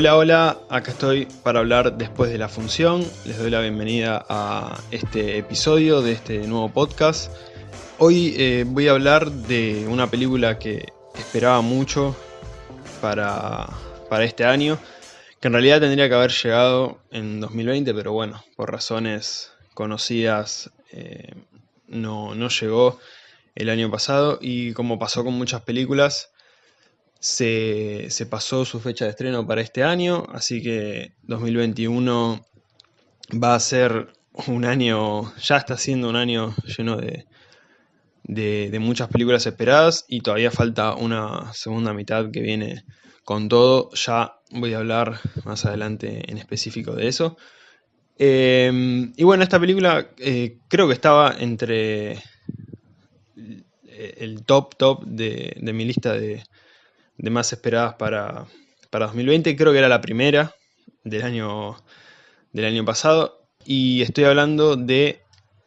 Hola, hola, acá estoy para hablar después de la función. Les doy la bienvenida a este episodio de este nuevo podcast. Hoy eh, voy a hablar de una película que esperaba mucho para, para este año, que en realidad tendría que haber llegado en 2020, pero bueno, por razones conocidas eh, no, no llegó el año pasado y como pasó con muchas películas, se, pasó su fecha de estreno para este año, así que 2021 va a ser un año, ya está siendo un año lleno de, de, muchas películas esperadas y todavía falta una segunda mitad que viene con todo. Ya voy a hablar más adelante en específico de eso. Em, y bueno, esta película eh, creo que estaba entre el top top de mi lista de, de más esperadas para, 2020. Creo que era la primera del año, del año pasado. Y estoy hablando de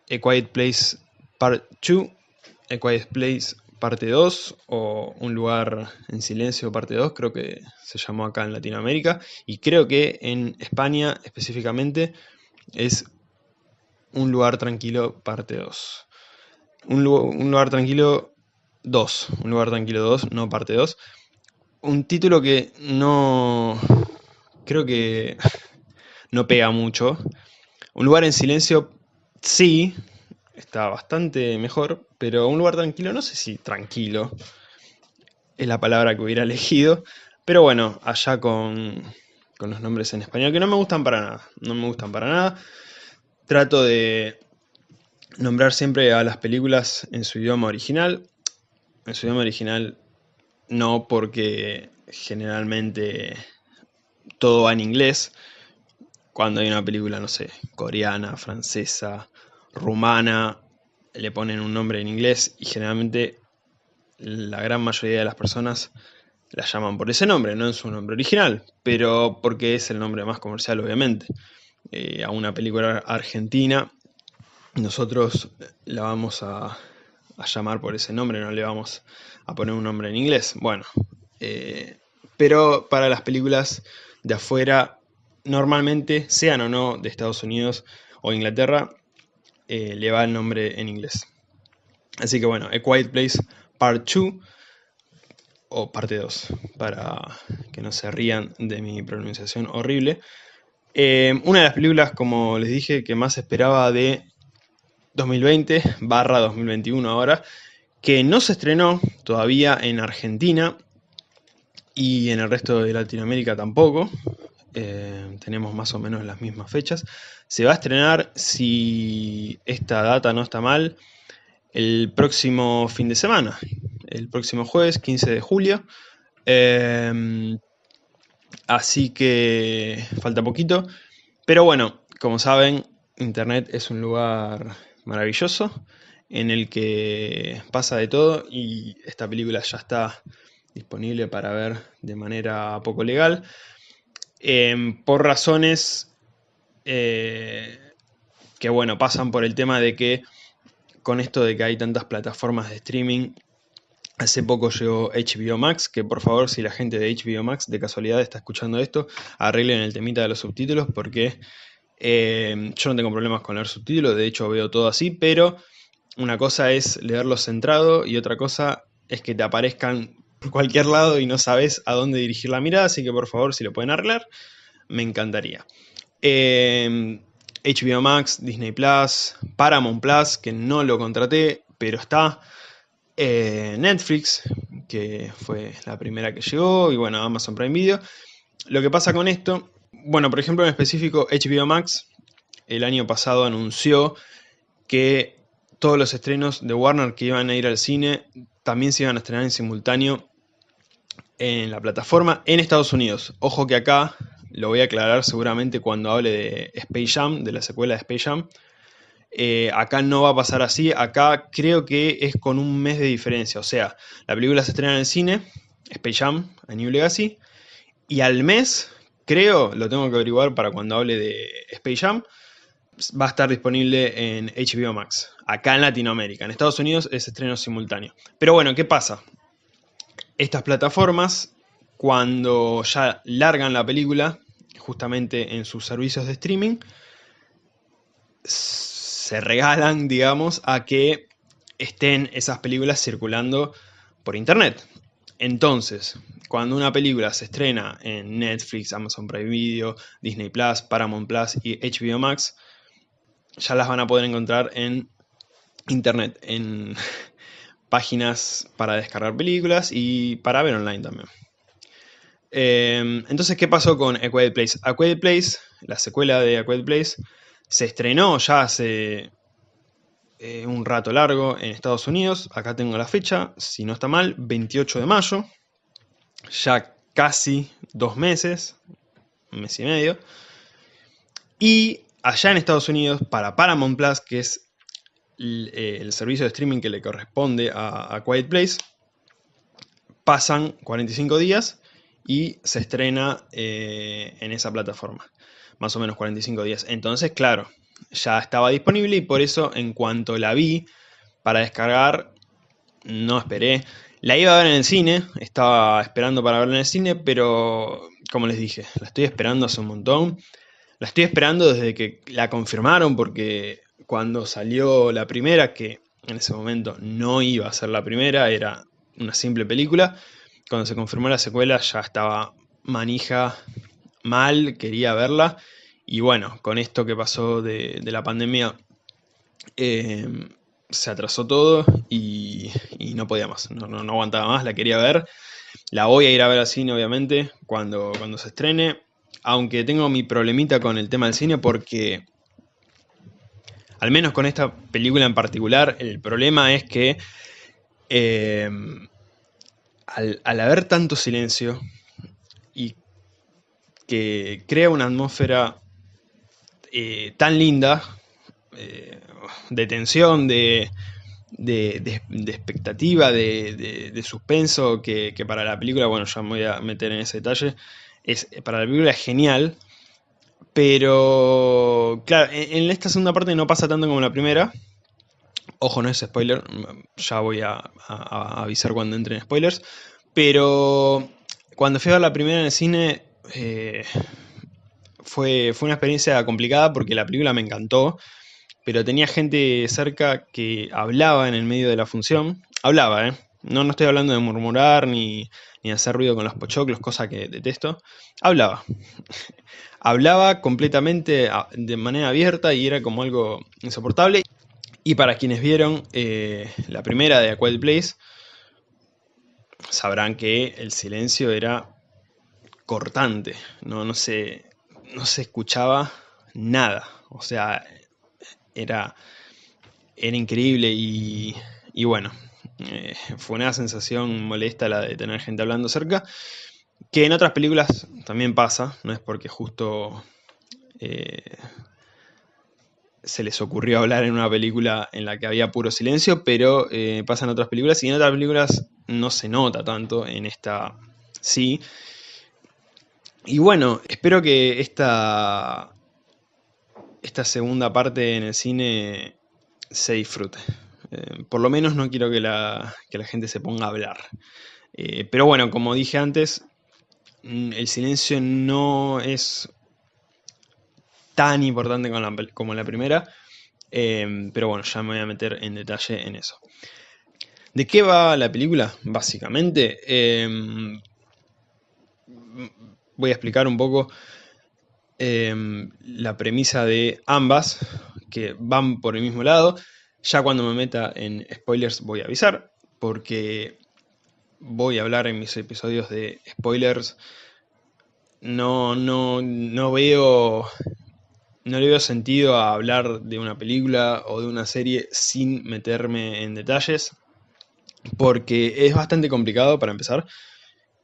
A Quiet Place Part 2, A Quiet Place parte 2 o Un lugar en silencio parte 2, creo que se llamó acá en Latinoamérica. Y creo que en España específicamente es Un lugar tranquilo parte 2. Un, un lugar tranquilo 2, Un lugar tranquilo 2, no parte 2 un título que no... creo que no pega mucho. Un lugar en silencio, sí, está bastante mejor, pero un lugar tranquilo, no sé si tranquilo es la palabra que hubiera elegido, pero bueno, allá con, con los nombres en español, que no me gustan para nada, no me gustan para nada. Trato de nombrar siempre a las películas en su idioma original. En su idioma original no porque generalmente todo va en inglés. Cuando hay una película, no sé, coreana, francesa, rumana, le ponen un nombre en inglés y generalmente la gran mayoría de las personas la llaman por ese nombre, no en su nombre original, pero porque es el nombre más comercial, obviamente. Eh, a una película argentina, nosotros la vamos a, a llamar por ese nombre, no le vamos a poner un nombre en inglés. Bueno, eh, pero para las películas de afuera, normalmente, sean o no de Estados Unidos o Inglaterra, eh, le va el nombre en inglés. Así que bueno, A Quiet Place Part 2 o parte 2, para que no se rían de mi pronunciación horrible. Eh, una de las películas, como les dije, que más esperaba de 2020 barra 2021 ahora, que no se estrenó todavía en Argentina y en el resto de Latinoamérica tampoco. Eh, tenemos más o menos las mismas fechas. Se va a estrenar, si esta data no está mal, el próximo fin de semana, el próximo jueves, 15 de julio. Eh, así que falta poquito. Pero bueno, como saben, Internet es un lugar maravilloso en el que pasa de todo y esta película ya está disponible para ver de manera poco legal. Em, por razones eh, que bueno pasan por el tema de que con esto de que hay tantas plataformas de streaming hace poco llegó HBO Max que por favor si la gente de HBO Max de casualidad está escuchando esto arreglen el temita de los subtítulos porque Em, yo no tengo problemas con leer subtítulos, de hecho veo todo así, pero una cosa es leerlo centrado y otra cosa es que te aparezcan por cualquier lado y no sabes a dónde dirigir la mirada, así que por favor si lo pueden arreglar, me encantaría. HBO em, Max, Disney Plus, Paramount Plus, que no lo contraté, pero está. Eh, Netflix, que fue la primera que llegó, y bueno, Amazon Prime Video. Lo que pasa con esto bueno, por ejemplo, en específico, HBO Max el año pasado anunció que todos los estrenos de Warner que iban a ir al cine también se iban a estrenar en simultáneo en la plataforma en Estados Unidos. Ojo que acá, lo voy a aclarar seguramente cuando hable de Space Jam, de la secuela de Space Jam. Eh, acá no va a pasar así, acá creo que es con un mes de diferencia. O sea, la película se estrena en el cine, Space Jam, A New Legacy, y al mes creo, lo tengo que averiguar para cuando hable de Space Jam, va a estar disponible en HBO Max, acá en Latinoamérica. En Estados Unidos es estreno simultáneo. Pero bueno, ¿qué pasa? Estas plataformas, cuando ya largan la película, justamente en sus servicios de streaming, se regalan, digamos, a que estén esas películas circulando por internet. Entonces, cuando una película se estrena en Netflix, Amazon Prime Video, Disney Plus, Paramount Plus y HBO Max, ya las van a poder encontrar en internet, en páginas para descargar películas y para ver online también. Em, entonces, ¿qué pasó con A Place? A Place, la secuela de A Place, se estrenó ya hace eh, un rato largo en Estados Unidos. Acá tengo la fecha, si no está mal, 28 de mayo. Ya casi dos meses, un mes y medio. Y allá en Estados Unidos, para Paramount Plus, que es el, eh, servicio de streaming que le corresponde a, Quiet Place, pasan 45 días y se estrena eh, en esa plataforma. Más o menos 45 días. Entonces, claro, ya estaba disponible y por eso en cuanto la vi para descargar, no esperé. La iba a ver en el cine, estaba esperando para verla en el cine, pero como les dije, la estoy esperando hace un montón. La estoy esperando desde que la confirmaron porque cuando salió la primera, que en ese momento no iba a ser la primera, era una simple película, cuando se confirmó la secuela ya estaba manija mal, quería verla y bueno, con esto que pasó de, la pandemia, eh, se atrasó todo y, no podía más, no, no, aguantaba más, la quería ver. La voy a ir a ver al cine, obviamente, cuando, cuando se estrene. Aunque tengo mi problemita con el tema del cine porque, al menos con esta película en particular, el problema es que eh, al, al haber tanto silencio y que crea una atmósfera eh, tan linda, eh, de tensión, de, expectativa, de, suspenso, que, para la película, bueno, ya me voy a meter en ese detalle, es, para la película es genial, pero claro, en, esta segunda parte no pasa tanto como en la primera, ojo, no es spoiler, ya voy a, avisar cuando entren spoilers, pero cuando fui a ver la primera en el cine, eh, fue, fue una experiencia complicada porque la película me encantó, pero tenía gente cerca que hablaba en el medio de la función. Hablaba, ¿eh? No, no estoy hablando de murmurar ni, ni hacer ruido con los pochoclos, cosa que detesto. Hablaba. hablaba completamente de manera abierta y era como algo insoportable. Y para quienes vieron eh, la primera de A Quiet Place, sabrán que el silencio era cortante. No, no, sé, no se escuchaba nada. O sea, era, era increíble y, bueno, eh, fue una sensación molesta la de tener gente hablando cerca, que en otras películas también pasa, no es porque justo eh, se les ocurrió hablar en una película en la que había puro silencio, pero eh, pasa en otras películas y en otras películas no se nota tanto, en esta sí, y bueno, espero que esta, esta segunda parte en el cine se disfrute. Eh, por lo menos no quiero que la, la gente se ponga a hablar. Eh, pero bueno, como dije antes, mm, el silencio no es tan importante como la, primera. Eh, pero bueno, ya me voy a meter en detalle en eso. ¿De qué va la película? Básicamente, voy a explicar un poco la premisa de ambas, que van por el mismo lado. Ya cuando me meta en spoilers voy a avisar, porque voy a hablar en mis episodios de spoilers. No, no, no veo no le veo sentido a hablar de una película o de una serie sin meterme en detalles, porque es bastante complicado para empezar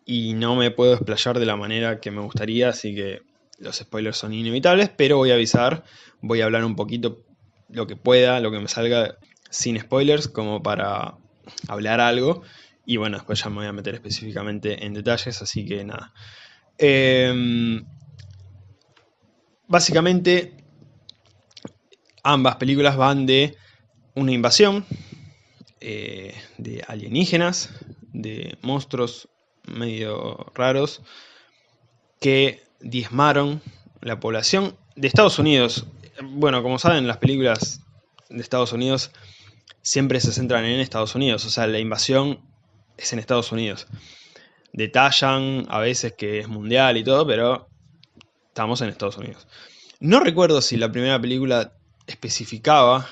y no me puedo explayar de la manera que me gustaría, así que los spoilers son inevitables, pero voy a avisar, voy a hablar un poquito lo que pueda, lo que me salga sin spoilers, como para hablar algo, y bueno, después ya me voy a meter específicamente en detalles, así que nada. Em, básicamente, ambas películas van de una invasión eh, de alienígenas, de monstruos medio raros que diezmaron la población de Estados Unidos. Bueno, como saben, las películas de Estados Unidos siempre se centran en Estados Unidos, o sea, la invasión es en Estados Unidos. Detallan a veces que es mundial y todo, pero estamos en Estados Unidos. No recuerdo si la primera película especificaba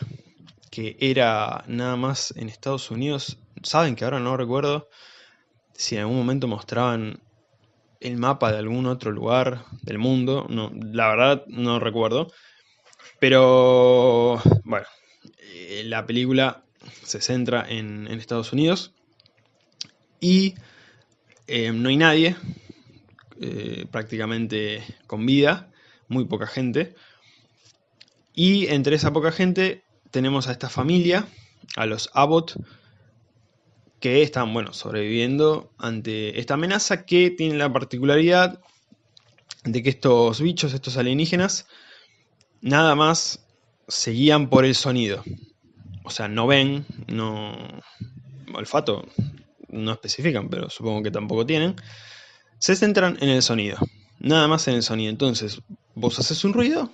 que era nada más en Estados Unidos. Saben que ahora no recuerdo si en algún momento mostraban el mapa de algún otro lugar del mundo. No, la verdad no recuerdo. Pero bueno, eh, la película se centra en, Estados Unidos y eh, no hay nadie eh, prácticamente con vida, muy poca gente. Y entre esa poca gente tenemos a esta familia, a los Abbott, que están, bueno, sobreviviendo ante esta amenaza que tiene la particularidad de que estos bichos, estos alienígenas, nada más se guían por el sonido. O sea, no ven, no... olfato no especifican, pero supongo que tampoco tienen. Se centran en el sonido. Nada más en el sonido. Entonces, vos haces un ruido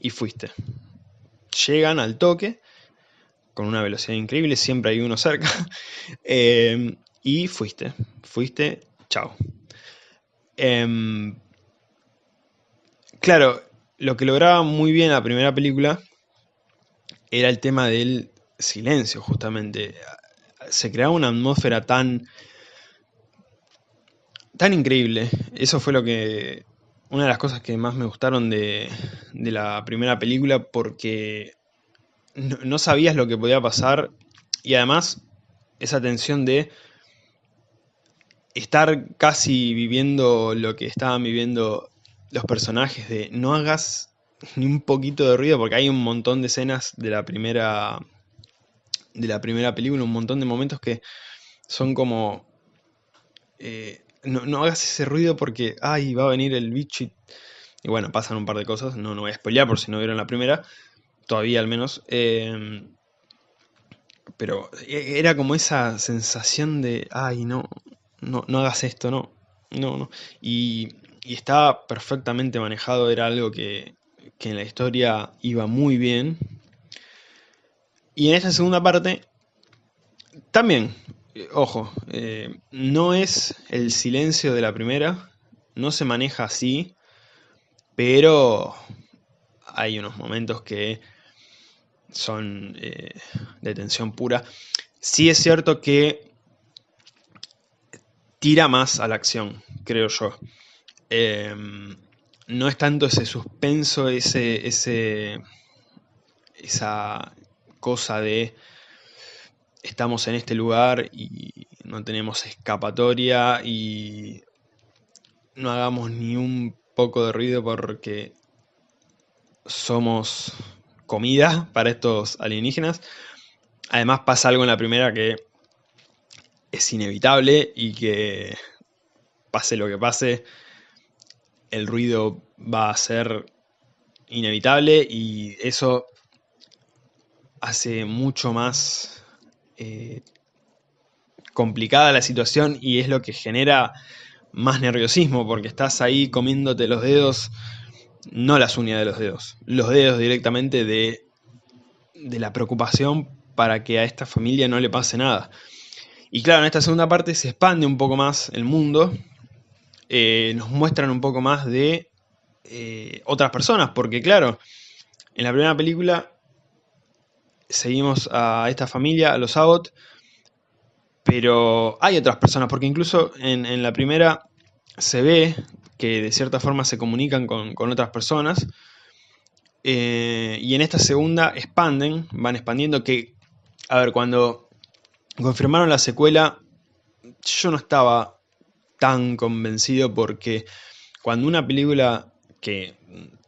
y fuiste. Llegan al toque con una velocidad increíble, siempre hay uno cerca. Eh, y fuiste, fuiste, chao. Em, claro, lo que lograba muy bien la primera película era el tema del silencio, justamente. Se creaba una atmósfera tan, tan increíble. Eso fue lo que. Una de las cosas que más me gustaron de, de la primera película, porque no, no, sabías lo que podía pasar. Y además, esa tensión de estar casi viviendo lo que estaban viviendo los personajes, de no hagas ni un poquito de ruido, porque hay un montón de escenas de la primera de la primera película, un montón de momentos que son como... Eh, no, hagas ese ruido porque, ay, va a venir el bicho y... bueno, pasan un par de cosas, no, no voy a spoilear por si no vieron la primera, todavía al menos. Em, pero e, era como esa sensación de, ay, no, no, no hagas esto, no, no, no. Y, y estaba perfectamente manejado, era algo que, que en la historia iba muy bien. Y en esta segunda parte, también, eh, ojo, eh, no es el silencio de la primera, no se maneja así, pero hay unos momentos que son eh, de tensión pura. Sí es cierto que tira más a la acción, creo yo. Em, no es tanto ese suspenso, ese, ese, esa cosa de estamos en este lugar y no tenemos escapatoria y no hagamos ni un poco de ruido porque somos comida para estos alienígenas. Además pasa algo en la primera que es inevitable y que pase lo que pase, el ruido va a ser inevitable y eso hace mucho más eh, complicada la situación y es lo que genera más nerviosismo porque estás ahí comiéndote los dedos, no las uñas de los dedos, los dedos directamente de, de la preocupación para que a esta familia no le pase nada. Y claro, en esta segunda parte se expande un poco más el mundo eh, nos muestran un poco más de eh, otras personas, porque claro, en la primera película seguimos a esta familia, a los Abbott, pero hay otras personas, porque incluso en, la primera se ve que de cierta forma se comunican con, otras personas, eh, y en esta segunda expanden, van expandiendo, que, a ver, cuando confirmaron la secuela, yo no estaba tan convencido porque cuando una película que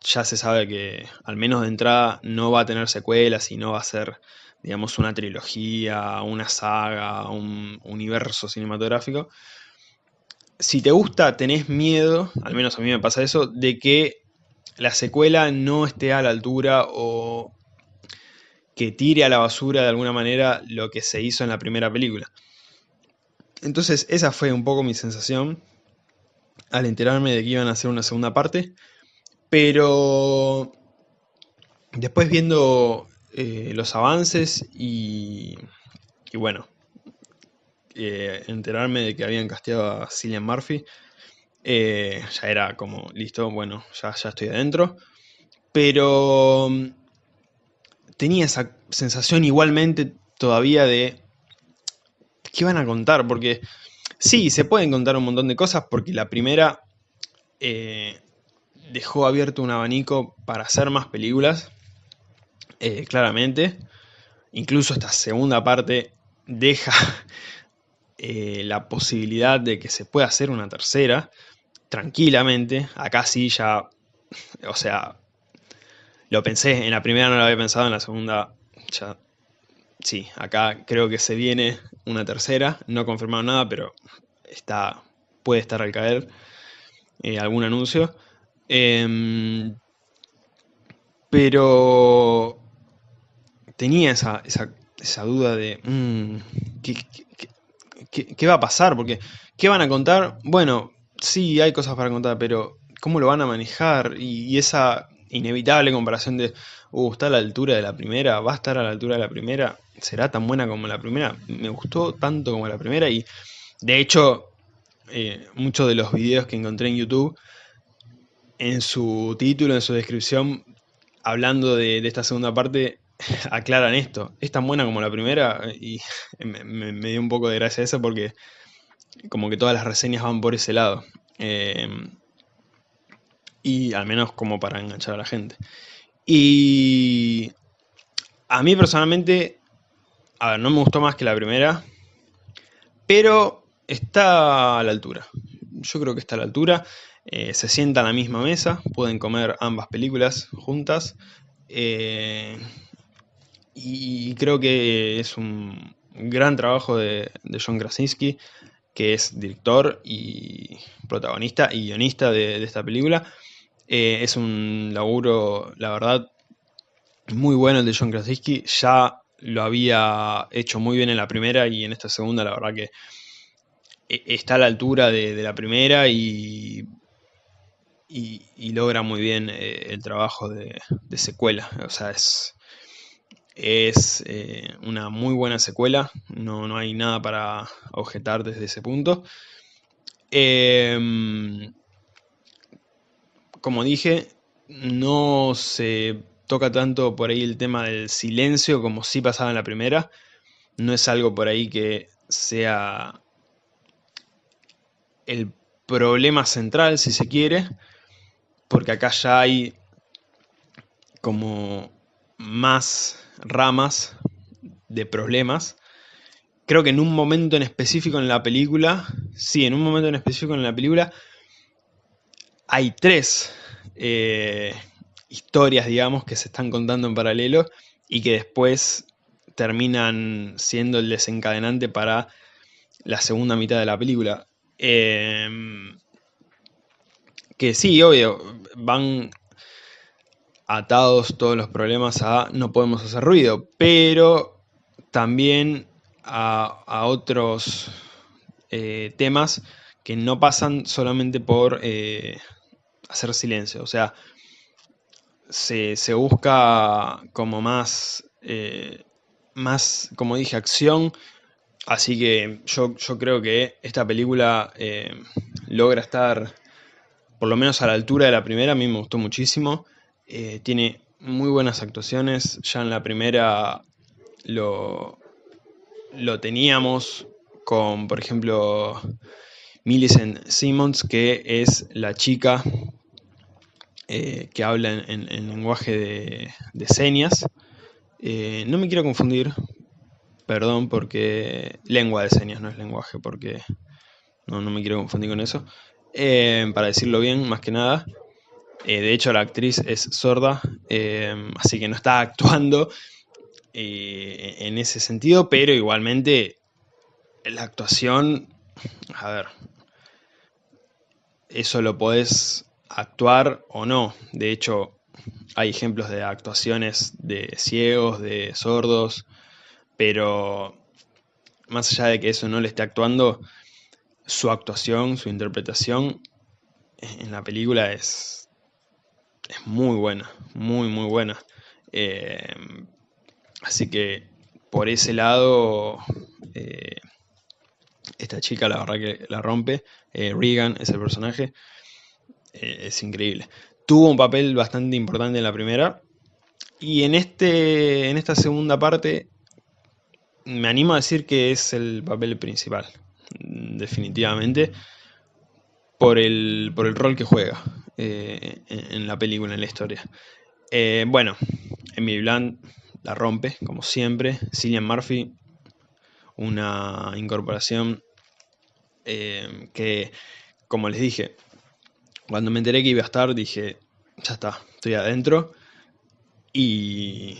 ya se sabe que al menos de entrada no va a tener secuelas y no va a ser, digamos, una trilogía, una saga, un universo cinematográfico, si te gusta, tenés miedo, al menos a mí me pasa eso, de que la secuela no esté a la altura o que tire a la basura de alguna manera lo que se hizo en la primera película. Entonces esa fue un poco mi sensación al enterarme de que iban a hacer una segunda parte. Pero después viendo eh, los avances y, y bueno, eh, enterarme de que habían casteado a Cillian Murphy, eh, ya era como, listo, bueno, ya, ya estoy adentro. Pero mm, tenía esa sensación igualmente todavía de qué van a contar, porque sí, se pueden contar un montón de cosas, porque la primera eh, dejó abierto un abanico para hacer más películas, eh, claramente. Incluso esta segunda parte deja eh, la posibilidad de que se pueda hacer una tercera, tranquilamente. Acá sí ya, o sea, lo pensé, en la primera no lo había pensado, en la segunda ya sí, acá creo que se viene una tercera, no confirmado nada, pero está, puede estar al caer eh, algún anuncio. Em, pero tenía esa, duda de mm, ¿qué, va a pasar? Porque, ¿qué van a contar? Bueno, sí, hay cosas para contar, pero ¿cómo lo van a manejar? y esa inevitable comparación de, uh, está a la altura de la primera, va a estar a la altura de la primera, será tan buena como la primera. Me gustó tanto como la primera y de hecho eh, muchos de los videos que encontré en YouTube, en su título, en su descripción, hablando de, esta segunda parte, aclaran esto. Es tan buena como la primera y me, dio un poco de gracia eso porque como que todas las reseñas van por ese lado. Eh, y al menos como para enganchar a la gente. Y a mí personalmente, a ver, no me gustó más que la primera, pero está a la altura. Yo creo que está a la altura. Eh, se sientan a la misma mesa, pueden comer ambas películas juntas. Eh, y creo que es un gran trabajo de, John Krasinski, que es director y protagonista y guionista de esta película. Eh, es un laburo, la verdad, muy bueno el de John Krasinski. Ya lo había hecho muy bien en la primera y en esta segunda, la verdad que e, está a la altura de, la primera y, y, logra muy bien eh, el trabajo de, secuela. O sea, es, es eh, una muy buena secuela, no, no, hay nada para objetar desde ese punto. Em, como dije, no se toca tanto por ahí el tema del silencio como sí pasaba en la primera. No es algo por ahí que sea el problema central, si se quiere, porque acá ya hay como más ramas de problemas. Creo que en un momento en específico en la película, sí, en un momento en específico en la película, hay tres eh, historias, digamos, que se están contando en paralelo y que después terminan siendo el desencadenante para la segunda mitad de la película. Em, que sí, obvio, van atados todos los problemas a no podemos hacer ruido, pero también a, otros eh, temas que no pasan solamente por eh, hacer silencio. O sea, se, busca como más, eh, más, como dije, acción. Así que yo, yo creo que esta película logra estar por lo menos a la altura de la primera. A mí me gustó muchísimo. Eh, tiene muy buenas actuaciones. Ya en la primera lo, lo teníamos con, por ejemplo, Millicent Simmons, que es la chica eh, que habla en, lenguaje de, señas. Eh, no me quiero confundir, perdón, porque lengua de señas no es lenguaje, porque no, me quiero confundir con eso. Para decirlo bien, más que nada. De hecho, la actriz es sorda, así que no está actuando en ese sentido, pero igualmente la actuación, a ver, eso lo podés actuar o no. De hecho, hay ejemplos de actuaciones de ciegos, de sordos, pero más allá de que eso no le esté actuando, su actuación, su interpretación en la película es, es muy buena, muy muy buena. Eh, así que por ese lado, eh, esta chica la verdad que la rompe. Eh, Regan es el personaje, es increíble. Tuvo un papel bastante importante en la primera. Y en, este, en esta segunda parte me animo a decir que es el papel principal, definitivamente, por el, por el rol que juega eh, en, la película, en la historia. Eh, bueno, Emily Blunt la rompe, como siempre. Cillian Murphy, una incorporación eh, que, como les dije, cuando me enteré que iba a estar, dije, ya está, estoy adentro. Y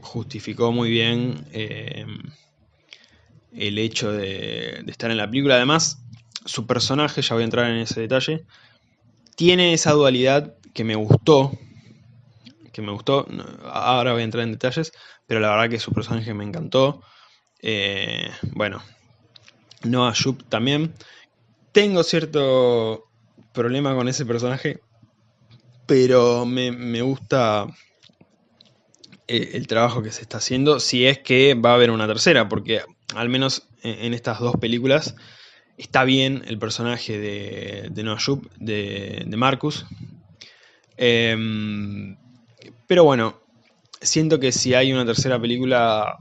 justificó muy bien el hecho de, estar en la película. Además, su personaje, ya voy a entrar en ese detalle, tiene esa dualidad que me gustó, que me gustó, ahora voy a entrar en detalles, pero la verdad que su personaje me encantó. Eh, bueno, Noah Jupe también. Tengo cierto problema con ese personaje, pero me, me gusta eh, el trabajo que se está haciendo, si es que va a haber una tercera, porque al menos en, estas dos películas está bien el personaje de, de Noah Jupe, de, Marcus. Em, pero bueno, siento que si hay una tercera película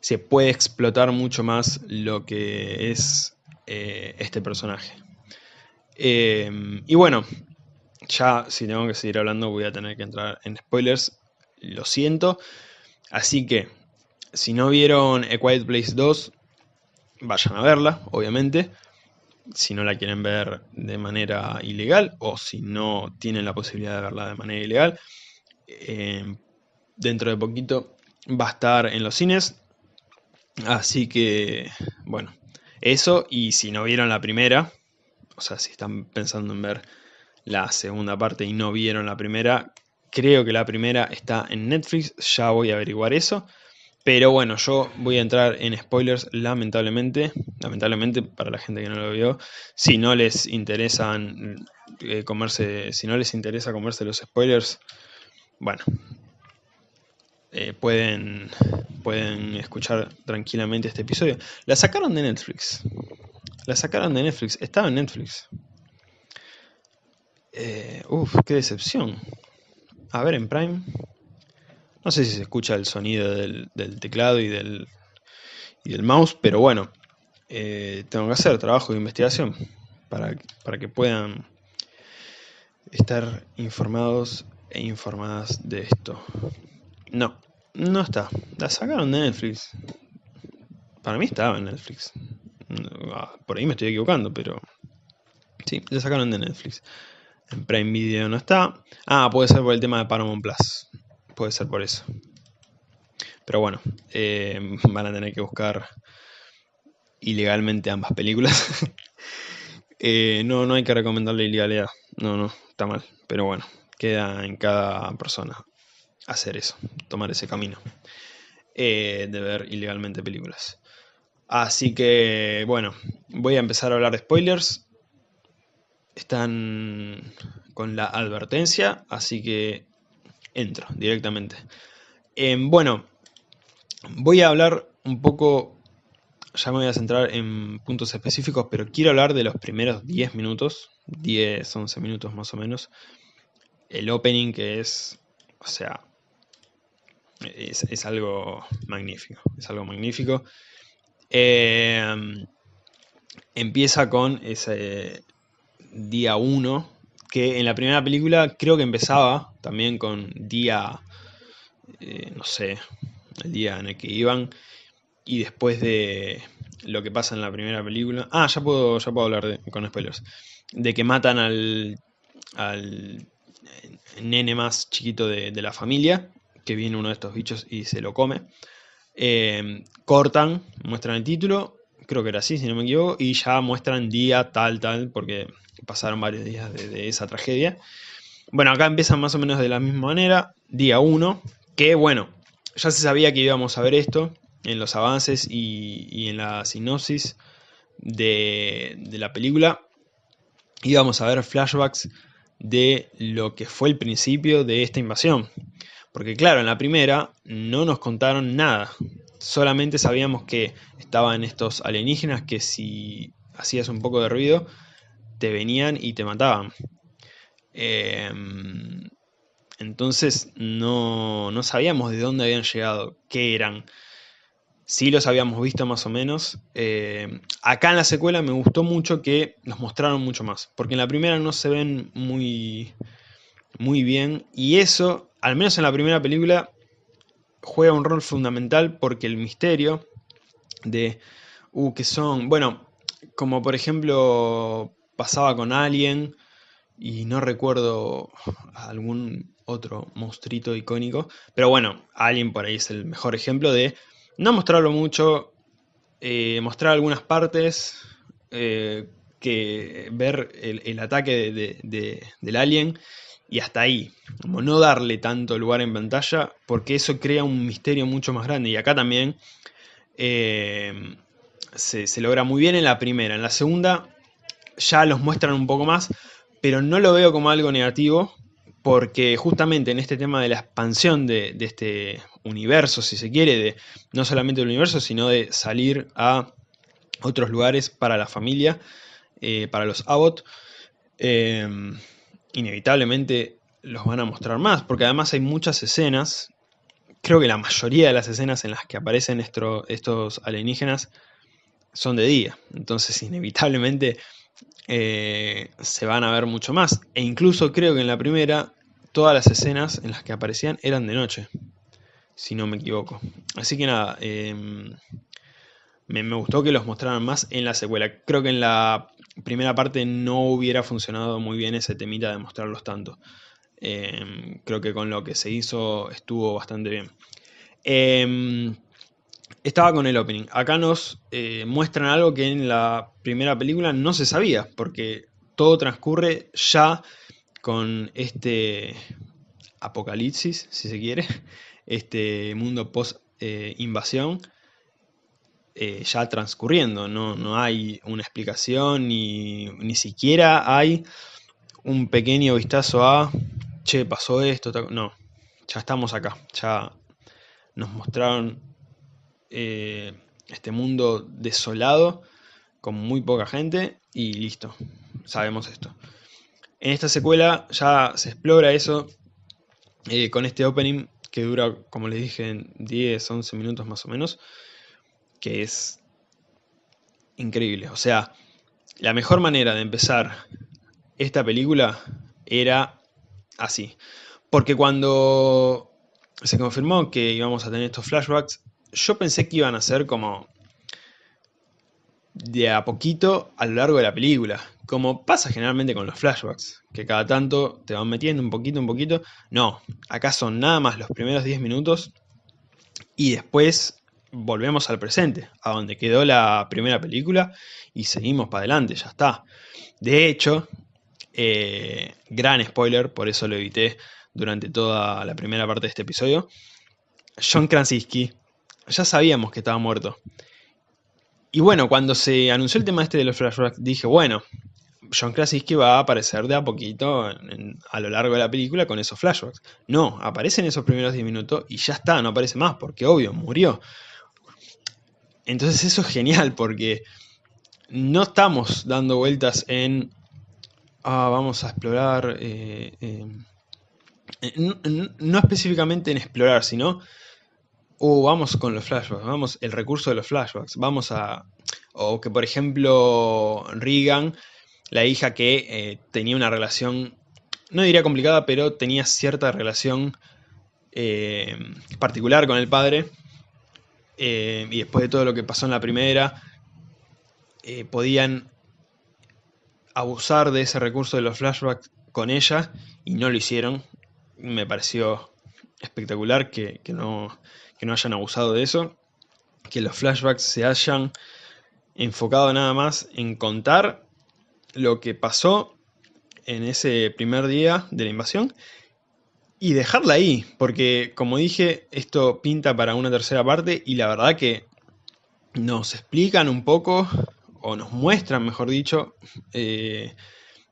se puede explotar mucho más lo que es eh, este personaje. Em, y bueno, ya si tengo que seguir hablando voy a tener que entrar en spoilers lo siento. Así que, si no vieron A Quiet Place 2, vayan a verla, obviamente. Si no la quieren ver de manera ilegal o si no tienen la posibilidad de verla de manera ilegal. Eh, dentro de poquito va a estar en los cines. Así que, bueno, eso. Y si no vieron la primera, o sea, si están pensando en ver la segunda parte y no vieron la primera, Creo que la primera está en Netflix, ya voy a averiguar eso. Pero bueno, yo voy a entrar en spoilers lamentablemente, lamentablemente para la gente que no lo vio. Si no les interesan eh, comerse, si no les interesa comerse los spoilers, bueno, eh, pueden, pueden escuchar tranquilamente este episodio. La sacaron de Netflix. La sacaron de Netflix. Estaba en Netflix. Eh, uf, qué decepción. A ver, en Prime. No sé si se escucha el sonido del, teclado y del, y del mouse, pero bueno, eh, tengo que hacer trabajo de investigación para, para que puedan estar informados e informadas de esto. No, no está. La sacaron de Netflix. Para mí estaba en Netflix. Ah, por ahí me estoy equivocando, pero... Sí, la sacaron de Netflix. En Prime Video no está. Ah, puede ser por el tema de Paramount Plus. Puede ser por eso. Pero bueno, eh, van a tener que buscar ilegalmente ambas películas. Eh, no, no hay que recomendarle ilegalidad. No, no, está mal. Pero bueno, queda en cada persona hacer eso, tomar ese camino. Eh, de ver ilegalmente películas. Así que, bueno, voy a empezar a hablar de spoilers están con la advertencia, así que entro directamente. Em, bueno, voy a hablar un poco, ya me voy a centrar en puntos específicos, pero quiero hablar de los primeros 10 minutos, 10, 11 minutos más o menos. El opening que es, o sea, es, algo magnífico, es algo magnífico. Em, empieza con ese, día 1, que en la primera película creo que empezaba también con día, eh, no sé, el día en el que iban, y después de lo que pasa en la primera película... Ah, ya puedo, ya puedo hablar con spoilers. De que matan al, al nene más chiquito de, la familia, que viene uno de estos bichos y se lo come. Eh, cortan, muestran el título, creo que era así, si no me equivoco, y ya muestran día tal, tal, porque pasaron varios días de, esa tragedia. Bueno, acá empiezan más o menos de la misma manera, día 1, que bueno, ya se sabía que íbamos a ver esto, en los avances y, en la sinopsis de, de la película íbamos a ver flashbacks de lo que fue el principio de esta invasión. Porque claro, en la primera no nos contaron nada. Solamente sabíamos que estaban estos alienígenas que si hacías un poco de ruido, te venían y te mataban. Em, entonces no, no sabíamos de dónde habían llegado, qué eran. Sí los habíamos visto más o menos. Eh, acá en la secuela me gustó mucho que nos mostraron mucho más. Porque en la primera no se ven muy, muy bien. Y eso, al menos en la primera película, juega un rol fundamental porque el misterio de... Uh, que son... Bueno, como por ejemplo pasaba con Alien y no recuerdo algún otro monstruito icónico. Pero bueno, Alien por ahí es el mejor ejemplo de no mostrarlo mucho, eh, mostrar algunas partes, eh, que ver el, ataque del alien y hasta ahí, como no darle tanto lugar en pantalla, porque eso crea un misterio mucho más grande. Y acá también eh, se, se, logra muy bien en la primera. En la segunda ya los muestran un poco más, pero no lo veo como algo negativo, porque justamente en este tema de la expansión de, este universo, si se quiere, de no solamente del universo, sino de salir a otros lugares para la familia, eh, para los Abbott, eh, inevitablemente los van a mostrar más, porque además hay muchas escenas, creo que la mayoría de las escenas en las que aparecen estos alienígenas son de día, entonces inevitablemente eh, se van a ver mucho más. E incluso creo que en la primera todas las escenas en las que aparecían eran de noche, si no me equivoco. Así que nada, em, me, gustó que los mostraran más en la secuela. Creo que en la primera parte no hubiera funcionado muy bien ese temita de mostrarlos tanto. Em, creo que con lo que se hizo estuvo bastante bien. Em, estaba con el opening. Acá nos eh, muestran algo que en la primera película no se sabía, porque todo transcurre ya con este apocalipsis, si se quiere, este mundo post-invasión, eh, ya transcurriendo. No, no, hay una explicación, ni, ni, siquiera hay un pequeño vistazo a, che, pasó esto, no, ya estamos acá, ya nos mostraron eh, este mundo desolado, con muy poca gente, y listo, sabemos esto. En esta secuela ya se explora eso eh, con este opening que dura, como les dije, 10, 11 minutos más o menos, que es increíble. O sea, la mejor manera de empezar esta película era así. Porque cuando se confirmó que íbamos a tener estos flashbacks, yo pensé que iban a ser como de a poquito a lo largo de la película, como pasa generalmente con los flashbacks, que cada tanto te van metiendo un poquito, un poquito. No, acá son nada más los primeros 10 minutos y después volvemos al presente, a donde quedó la primera película y seguimos para adelante, ya está. De hecho, eh, gran spoiler, por eso lo evité durante toda la primera parte de este episodio, John Krasinski ya sabíamos que estaba muerto. Y bueno, cuando se anunció el tema este de los flashbacks, dije, bueno, John Krasinski va a aparecer de a poquito a lo largo de la película con esos flashbacks. No, aparece en esos primeros 10 minutos y ya está, no aparece más, porque obvio, murió. Entonces eso es genial, porque no estamos dando vueltas en... Ah, vamos a explorar... Eh, eh, no específicamente en explorar, sino uh, vamos con los flashbacks, vamos, el recurso de los flashbacks, vamos a... O que por ejemplo Regan, la hija que eh, tenía una relación, no diría complicada, pero tenía cierta relación particular con el padre, eh, y después de todo lo que pasó en la primera, podían abusar de ese recurso de los flashbacks con ella, y no lo hicieron. Me pareció espectacular que, que no que no hayan abusado de eso, que los flashbacks se hayan enfocado nada más en contar lo que pasó en ese primer día de la invasión y dejarla ahí, porque como dije, esto pinta para una tercera parte y la verdad que nos explican un poco, o nos muestran, mejor dicho, eh,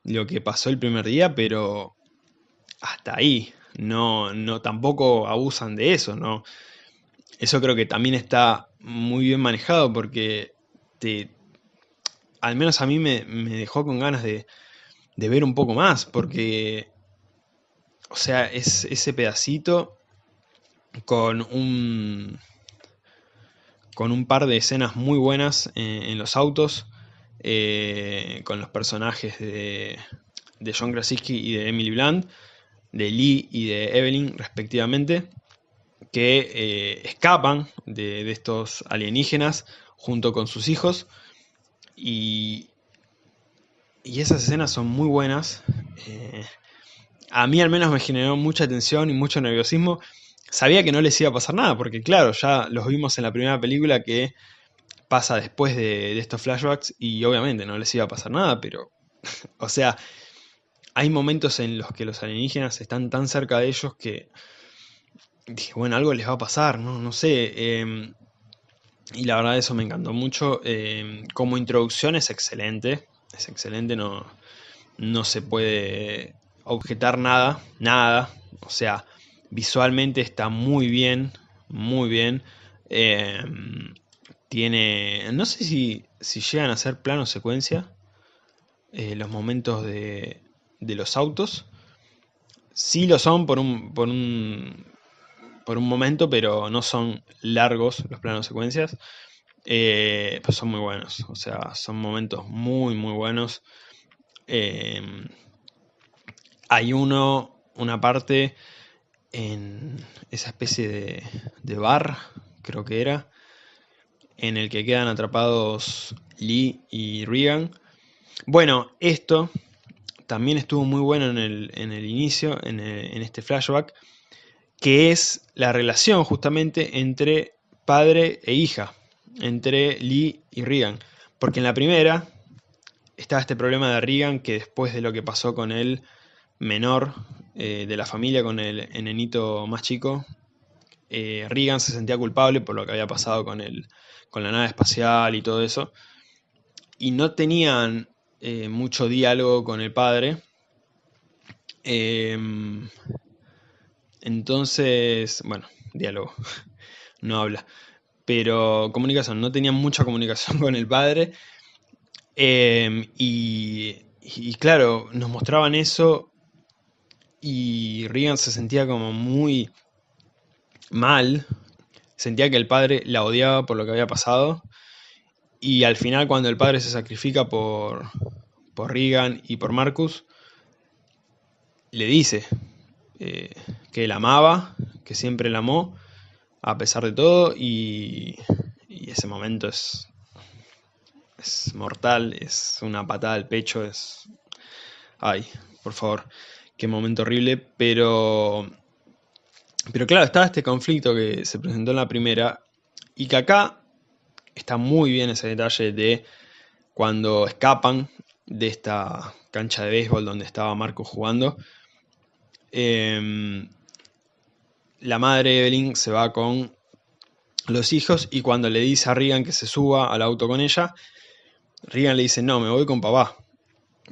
lo que pasó el primer día, pero hasta ahí. No, no, tampoco abusan de eso, ¿no? Eso creo que también está muy bien manejado porque te, al menos a mí me, dejó con ganas de, de, ver un poco más, porque, o sea, es ese pedacito con un, con un par de escenas muy buenas en, los autos, eh, con los personajes de, de John Krasinski y de Emily Blunt, de Lee y de Evelyn respectivamente, que eh, escapan de, estos alienígenas junto con sus hijos y, y esas escenas son muy buenas. Eh, a mí al menos me generó mucha tensión y mucho nerviosismo. Sabía que no les iba a pasar nada, porque claro, ya los vimos en la primera película que pasa después de, estos flashbacks y obviamente no les iba a pasar nada, pero, o sea, hay momentos en los que los alienígenas están tan cerca de ellos que dije, bueno, algo les va a pasar, no, no sé. Em, y la verdad eso me encantó mucho. Em, como introducción es excelente, es excelente, no, no se puede objetar nada, nada. O sea, visualmente está muy bien, muy bien. Em, tiene, no sé si, si llegan a ser plano secuencia, eh, los momentos de, de los autos. Sí lo son por un, por un, por un momento, pero no son largos los planos secuencias. Pues son muy buenos, o sea, son momentos muy, muy buenos. Em, hay uno, una parte en esa especie de, de bar, creo que era, en el que quedan atrapados Lee y Regan. Bueno, esto también estuvo muy bueno en el, en el inicio, en, en, este flashback, que es la relación justamente entre padre e hija, entre Lee y Regan. Porque en la primera estaba este problema de Regan que después de lo que pasó con el menor eh, de la familia, con el enenito más chico, eh, Regan se sentía culpable por lo que había pasado con, el, con la nave espacial y todo eso. Y no tenían eh, mucho diálogo con el padre. Em, entonces, bueno, diálogo, no habla. Pero comunicación, no tenía mucha comunicación con el padre. Em, y, claro, nos mostraban eso y Regan se sentía como muy mal. Sentía que el padre la odiaba por lo que había pasado. Y al final cuando el padre se sacrifica por, por Regan y por Marcus, le dice eh, que él amaba, que siempre la amó, a pesar de todo, y, ese momento es, es mortal, es una patada al pecho, es... Ay, por favor, qué momento horrible, pero... Pero claro, estaba este conflicto que se presentó en la primera, y que acá está muy bien ese detalle de cuando escapan de esta cancha de béisbol donde estaba Marco jugando. Em, la madre Evelyn se va con los hijos y cuando le dice a Regan que se suba al auto con ella, Regan le dice, no, me voy con papá,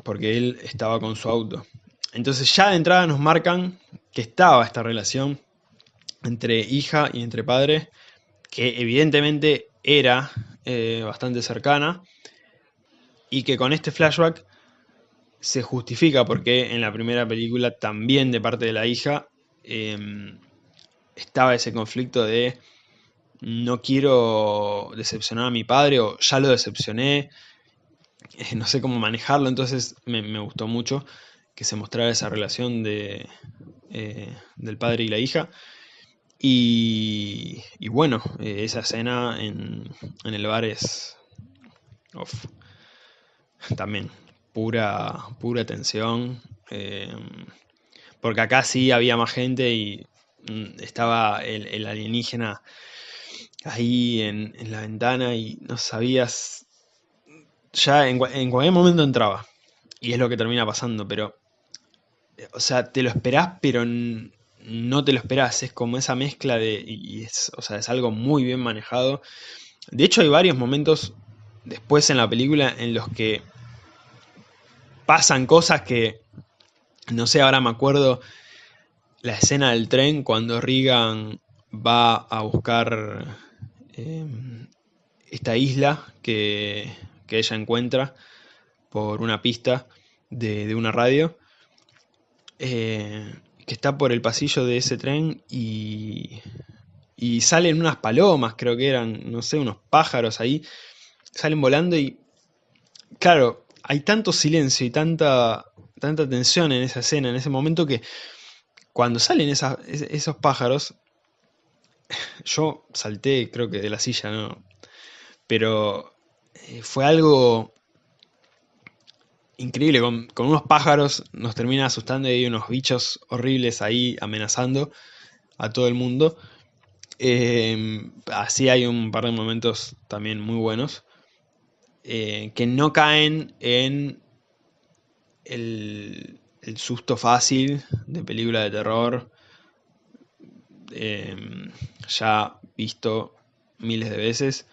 porque él estaba con su auto. Entonces ya de entrada nos marcan que estaba esta relación entre hija y entre padre, que evidentemente era eh, bastante cercana y que con este flashback se justifica porque en la primera película también de parte de la hija em, estaba ese conflicto de no quiero decepcionar a mi padre o ya lo decepcioné, no sé cómo manejarlo, entonces me, gustó mucho que se mostrara esa relación de, eh, del padre y la hija. Y, bueno, eh, esa escena en, el bar es también pura, pura tensión. Eh, porque acá sí había más gente y mm, estaba el, alienígena ahí en, la ventana y no sabías. Ya en, en, cualquier momento entraba. Y es lo que termina pasando, pero. O sea, te lo esperás, pero no te lo esperás, es como esa mezcla de... Y es, o sea, es algo muy bien manejado. De hecho hay varios momentos después en la película en los que pasan cosas que, no sé, ahora me acuerdo la escena del tren cuando Regan va a buscar em, esta isla que, ella encuentra por una pista de, una radio, eh, que está por el pasillo de ese tren y, y salen unas palomas, creo que eran, no sé, unos pájaros ahí, salen volando y, claro, hay tanto silencio y tanta, tanta tensión en esa escena, en ese momento que cuando salen esos pájaros, yo salté, creo que de la silla, ¿no? Pero eh, fue algo increíble, con, unos pájaros nos termina asustando y hay unos bichos horribles ahí amenazando a todo el mundo. Em, así hay un par de momentos también muy buenos, eh, que no caen en el, susto fácil de película de terror, em, ya visto miles de veces.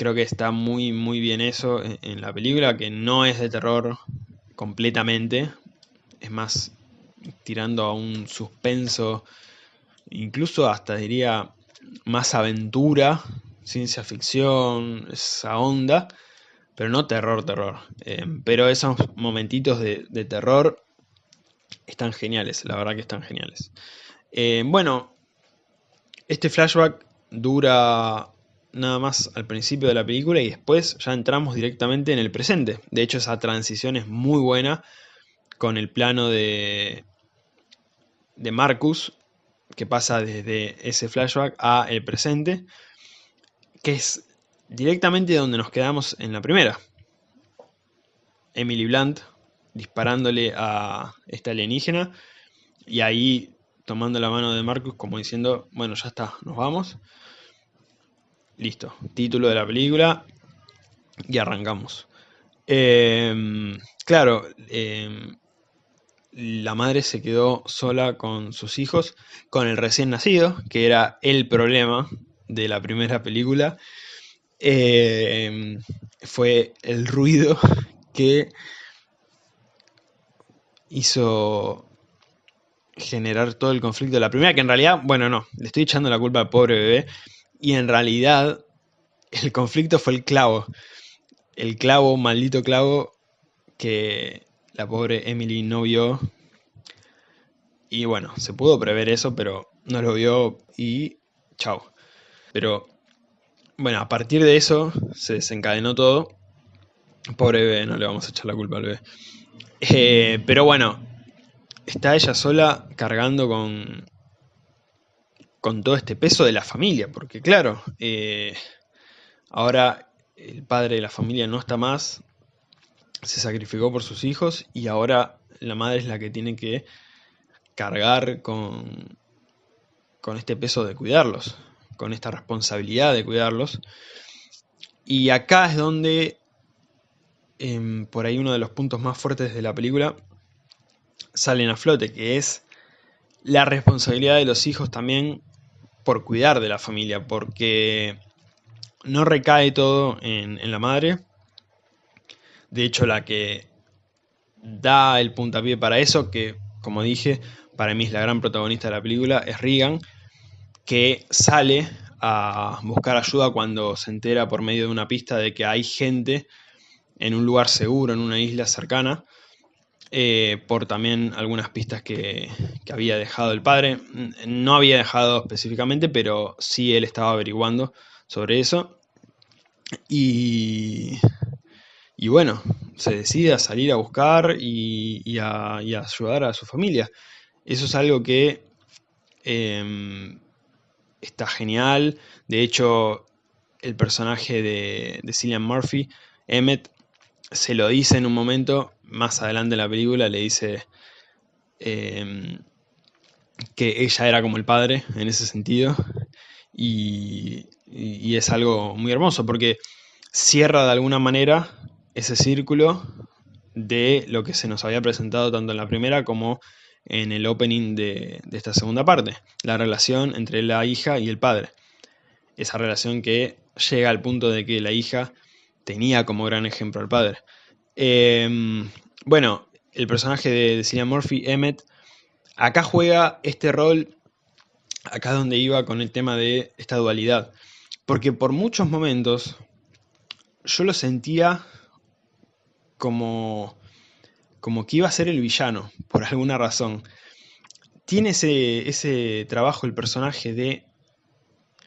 Creo que está muy muy bien eso en, la película, que no es de terror completamente, es más tirando a un suspenso, incluso hasta diría más aventura, ciencia ficción, esa onda, pero no terror, terror. Eh, pero esos momentitos de, terror están geniales, la verdad que están geniales. Eh, bueno, este flashback dura nada más al principio de la película y después ya entramos directamente en el presente. De hecho, esa transición es muy buena con el plano de, de Marcus, que pasa desde ese flashback a el presente, que es directamente donde nos quedamos en la primera. Emily Blunt disparándole a esta alienígena y ahí tomando la mano de Marcus como diciendo, bueno, ya está, nos vamos. Listo, título de la película y arrancamos. Em, claro, em, la madre se quedó sola con sus hijos, con el recién nacido, que era el problema de la primera película, Em, fue el ruido que hizo generar todo el conflicto de la primera, que en realidad, bueno, no, le estoy echando la culpa al pobre bebé, y en realidad el conflicto fue el clavo, el clavo, maldito clavo, que la pobre Emily no vio, y bueno, se pudo prever eso, pero no lo vio y chao. Pero bueno, a partir de eso se desencadenó todo. Pobre bebé, no le vamos a echar la culpa al bebé. Eh, pero bueno, está ella sola cargando con, con todo este peso de la familia, porque claro, eh, ahora el padre de la familia no está más, se sacrificó por sus hijos y ahora la madre es la que tiene que cargar con, con este peso de cuidarlos con esta responsabilidad de cuidarlos. Y acá es donde, em, por ahí uno de los puntos más fuertes de la película, salen a flote, que es la responsabilidad de los hijos también por cuidar de la familia, porque no recae todo en, la madre. De hecho, la que da el puntapié para eso, que como dije, para mí es la gran protagonista de la película, es Regan, que sale a buscar ayuda cuando se entera por medio de una pista de que hay gente en un lugar seguro, en una isla cercana, eh, por también algunas pistas que, había dejado el padre. No había dejado específicamente, pero sí él estaba averiguando sobre eso. Y, y bueno, se decide a salir a buscar y, a, ayudar a su familia. Eso es algo que em, está genial. De hecho, el personaje de, de Cillian Murphy, Emmett, se lo dice en un momento, más adelante en la película, le dice em, que ella era como el padre en ese sentido. Y, es algo muy hermoso porque cierra de alguna manera ese círculo de lo que se nos había presentado tanto en la primera como en el opening de esta segunda parte, la relación entre la hija y el padre. Esa relación que llega al punto de que la hija tenía como gran ejemplo al padre. Em, bueno, el personaje de Cillian Murphy, Emmett, acá juega este rol, acá donde iba con el tema de esta dualidad. Porque por muchos momentos yo lo sentía como, como que iba a ser el villano, por alguna razón. Tiene ese, ese trabajo el personaje de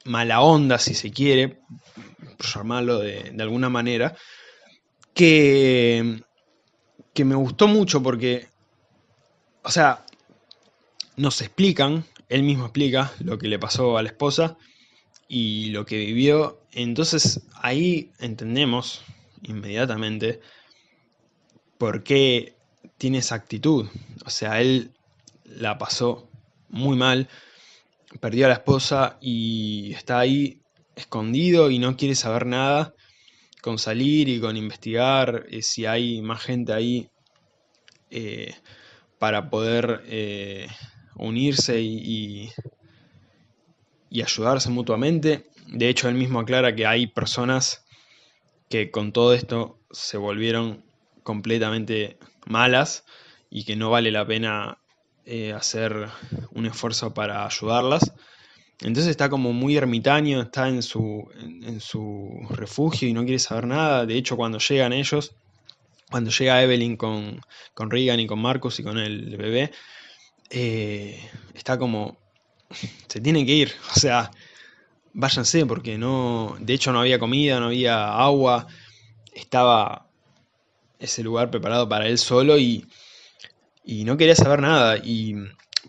mala onda, si se quiere, por llamarlo de, de alguna manera, que, que me gustó mucho porque, o sea, nos explican, él mismo explica lo que le pasó a la esposa y lo que vivió, entonces ahí entendemos inmediatamente por qué tiene esa actitud, o sea, él la pasó muy mal, perdió a la esposa y está ahí escondido y no quiere saber nada con salir y con investigar eh, si hay más gente ahí eh, para poder eh, unirse y, y, ayudarse mutuamente. De hecho, él mismo aclara que hay personas que con todo esto se volvieron completamente malas y que no vale la pena hacer un esfuerzo para ayudarlas. Entonces está como muy ermitaño, está en su, en, su refugio y no quiere saber nada. De hecho, cuando llegan ellos, cuando llega Evelyn con, con Regan y con Marcus y con el bebé, eh, está como, se tienen que ir, o sea, váyanse porque no, de hecho no había comida, no había agua, estaba ese lugar preparado para él solo y, y no quería saber nada. Y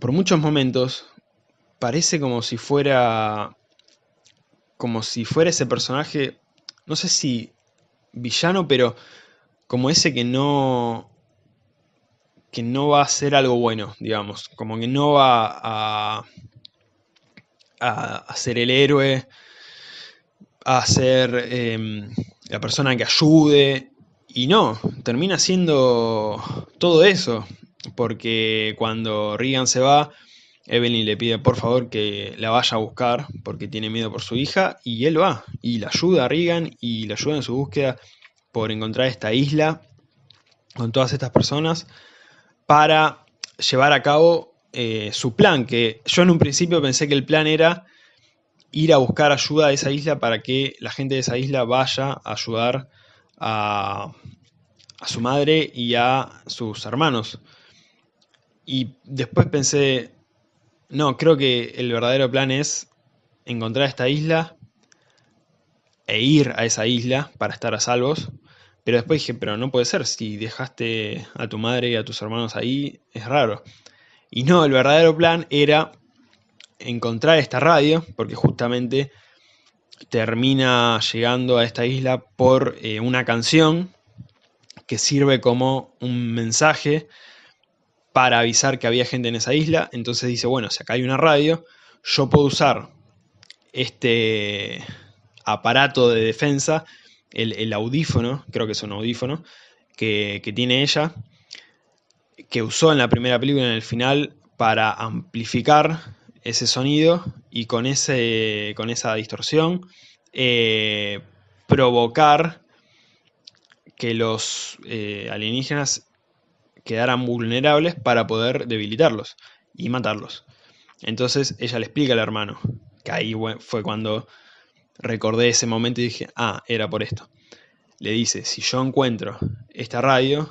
por muchos momentos parece como si fuera... Como si fuera ese personaje, no sé si villano, pero como ese que no... Que no va a hacer algo bueno, digamos. Como que no va a... A, ser el héroe, a ser em, la persona que ayude. Y no, termina siendo todo eso. Porque cuando Regan se va, Evelyn le pide por favor que la vaya a buscar porque tiene miedo por su hija y él va y la ayuda a Regan y la ayuda en su búsqueda por encontrar esta isla con todas estas personas para llevar a cabo eh, su plan, que yo en un principio pensé que el plan era ir a buscar ayuda a esa isla para que la gente de esa isla vaya a ayudar a, a su madre y a sus hermanos. Y después pensé, no, creo que el verdadero plan es encontrar esta isla e ir a esa isla para estar a salvos. Pero después dije, pero no puede ser, si dejaste a tu madre y a tus hermanos ahí, es raro. Y no, el verdadero plan era encontrar esta radio, porque justamente termina llegando a esta isla por eh, una canción que sirve como un mensaje para avisar que había gente en esa isla. Entonces dice, bueno, si acá hay una radio, yo puedo usar este aparato de defensa, el, audífono, creo que es un audífono, que, tiene ella, que usó en la primera película en el final para amplificar ese sonido y con, ese, con esa distorsión eh, provocar que los eh, alienígenas quedaran vulnerables para poder debilitarlos y matarlos. Entonces ella le explica al hermano, que ahí fue cuando recordé ese momento y dije, ah, era por esto. Le dice, si yo encuentro esta radio,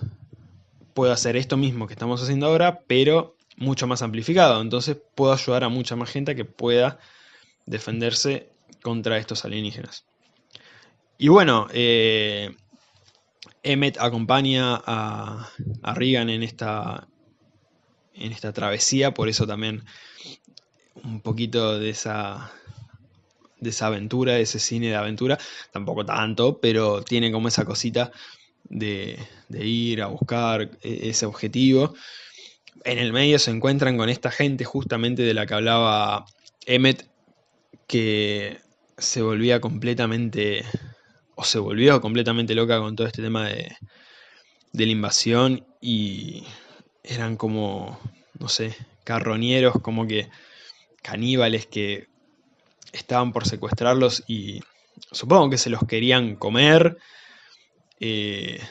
puedo hacer esto mismo que estamos haciendo ahora, pero mucho más amplificado. Entonces puedo ayudar a mucha más gente que pueda defenderse contra estos alienígenas. Y bueno, eh, Emmet acompaña a, Regan en esta, en esta travesía, por eso también un poquito de esa, de esa aventura, de ese cine de aventura, tampoco tanto, pero tiene como esa cosita de, de ir a buscar e, ese objetivo. En el medio se encuentran con esta gente justamente de la que hablaba Emmet, que se volvía completamente o se volvió completamente loca con todo este tema de, la invasión y eran como, no sé, carroñeros, como que caníbales que estaban por secuestrarlos y supongo que se los querían comer, eh,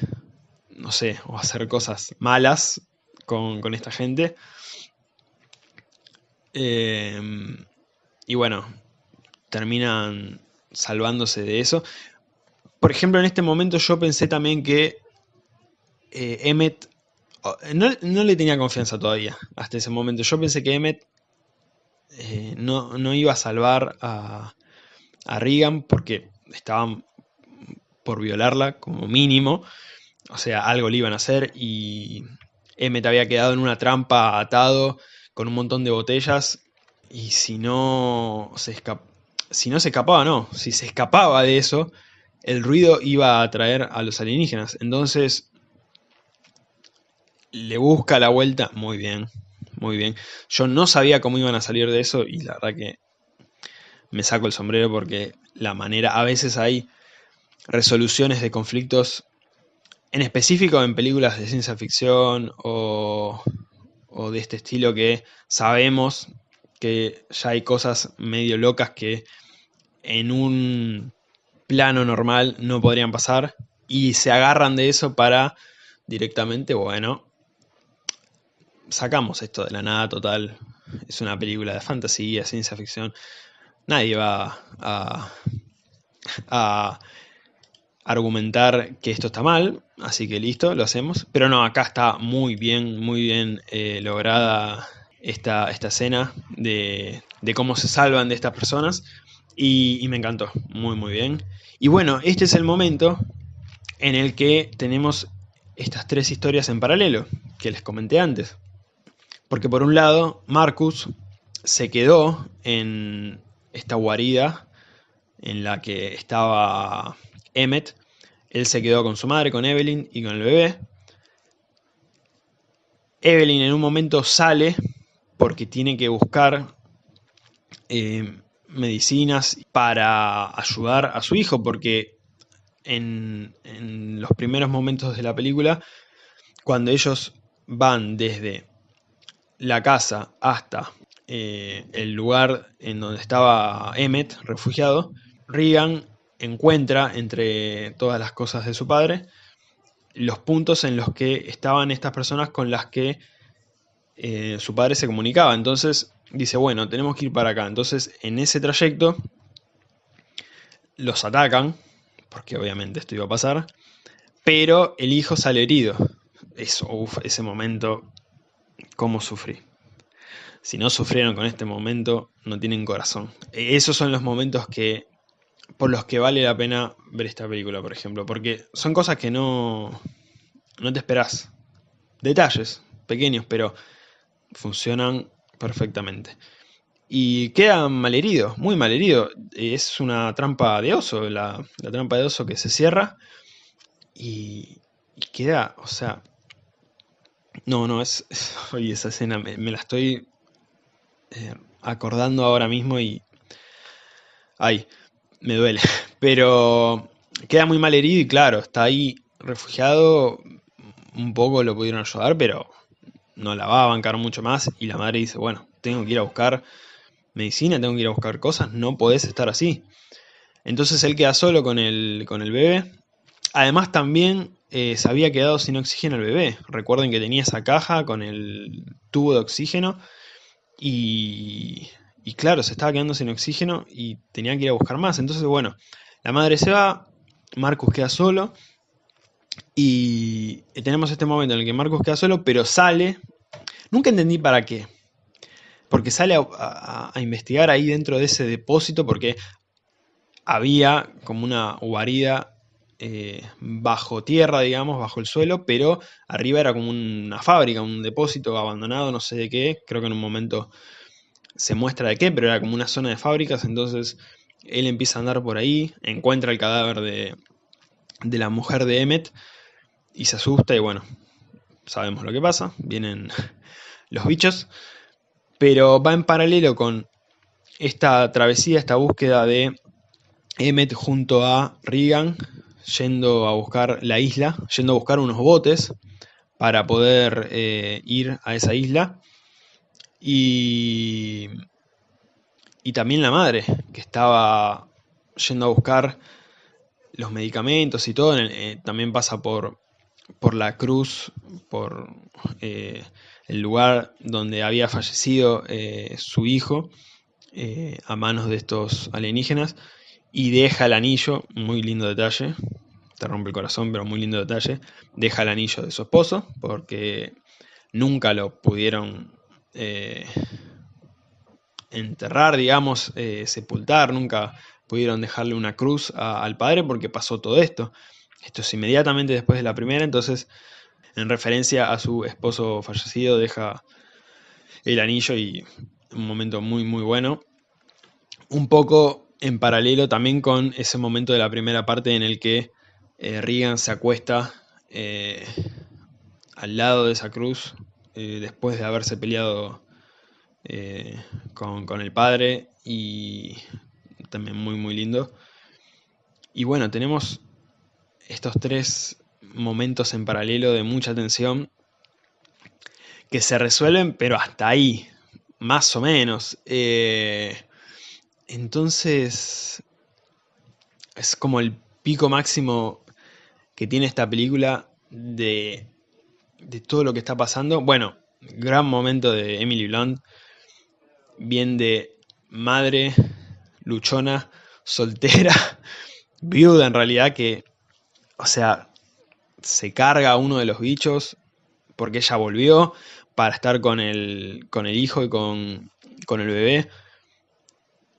no sé, o hacer cosas malas con, esta gente. Em, y bueno, terminan salvándose de eso. Por ejemplo, en este momento yo pensé también que eh, Emmet... No, le tenía confianza todavía hasta ese momento. Yo pensé que Emmet eh, no, iba a salvar a, a Regan porque estaban por violarla como mínimo. O sea, algo le iban a hacer y Emmet había quedado en una trampa atado con un montón de botellas y si no se si no se escapaba, no, si se escapaba de eso, el ruido iba a atraer a los alienígenas. Entonces, le busca la vuelta, muy bien, muy bien. Yo no sabía cómo iban a salir de eso y la verdad que me saco el sombrero porque la manera, a veces hay resoluciones de conflictos en específico en películas de ciencia ficción o, de este estilo que sabemos que ya hay cosas medio locas que en un plano normal no podrían pasar. Y se agarran de eso para directamente, bueno, sacamos esto de la nada total, es una película de fantasía, ciencia ficción, nadie va a, argumentar que esto está mal, así que listo, lo hacemos. Pero no, acá está muy bien, muy bien eh, lograda esta, esta escena de, cómo se salvan de estas personas y, me encantó, muy muy bien. Y bueno, este es el momento en el que tenemos estas tres historias en paralelo, que les comenté antes. Porque por un lado, Marcus se quedó en esta guarida en la que estaba Emmet. Él se quedó con su madre, con Evelyn y con el bebé. Evelyn en un momento sale porque tiene que buscar eh, medicinas para ayudar a su hijo, porque en, los primeros momentos de la película, cuando ellos van desde la casa hasta eh, el lugar en donde estaba Emmet, refugiado, Regan encuentra entre todas las cosas de su padre los puntos en los que estaban estas personas con las que eh, su padre se comunicaba. Entonces dice, bueno, tenemos que ir para acá. Entonces en ese trayecto los atacan, porque obviamente esto iba a pasar, pero el hijo sale herido. Eso, ese momento, cómo sufrí. Si no sufrieron con este momento, no tienen corazón. Esos son los momentos que por los que vale la pena ver esta película, por ejemplo. Porque son cosas que no, no te esperás. Detalles pequeños, pero funcionan perfectamente. Y queda malherido, muy malherido. Es una trampa de oso, la, trampa de oso que se cierra. Y, queda, o sea... No, no, es... Oye, esa escena me, la estoy eh, acordando ahora mismo y... Ay, me duele. Pero queda muy mal herido y claro, está ahí refugiado. Un poco lo pudieron ayudar, pero no la va a bancar mucho más. Y la madre dice, bueno, tengo que ir a buscar medicina, tengo que ir a buscar cosas, no podés estar así. Entonces él queda solo con el, con el bebé. Además también eh, se había quedado sin oxígeno el bebé. Recuerden que tenía esa caja con el tubo de oxígeno. Y y claro, se estaba quedando sin oxígeno y tenía que ir a buscar más. Entonces, bueno, la madre se va, Marcus queda solo. Y tenemos este momento en el que Marcus queda solo, pero sale. Nunca entendí para qué. Porque sale a, investigar ahí dentro de ese depósito porque había como una guarida eh, bajo tierra, digamos, bajo el suelo, pero arriba era como una fábrica, un depósito abandonado, no sé de qué. Creo que en un momento se muestra de qué, pero era como una zona de fábricas, entonces él empieza a andar por ahí, encuentra el cadáver de, de la mujer de Emmet y se asusta y bueno, sabemos lo que pasa, vienen los bichos, pero va en paralelo con esta travesía, esta búsqueda de Emmet junto a Regan, yendo a buscar la isla, yendo a buscar unos botes para poder eh, ir a esa isla. Y, y también la madre, que estaba yendo a buscar los medicamentos y todo, eh, también pasa por, por la cruz, por eh, el lugar donde había fallecido eh, su hijo a manos de estos alienígenas y deja el anillo, muy lindo detalle, te rompe el corazón, pero muy lindo detalle, deja el anillo de su esposo porque nunca lo pudieron enterrar, digamos, sepultar, nunca pudieron dejarle una cruz al padre porque pasó todo esto. Esto es inmediatamente después de la primera, entonces en referencia a su esposo fallecido deja el anillo y un momento muy muy bueno. Un poco en paralelo también con ese momento de la primera parte en el que eh, Regan se acuesta eh, al lado de esa cruz eh, después de haberse peleado con, con el padre y también muy muy lindo. Y bueno, tenemos estos tres momentos en paralelo de mucha tensión que se resuelven, pero hasta ahí, más o menos. Eh, entonces, es como el pico máximo que tiene esta película de, de todo lo que está pasando. Bueno, gran momento de Emily Blunt, bien de madre luchona, soltera, viuda en realidad, que, o sea, se carga a uno de los bichos porque ella volvió para estar con el, con el hijo y con, con el bebé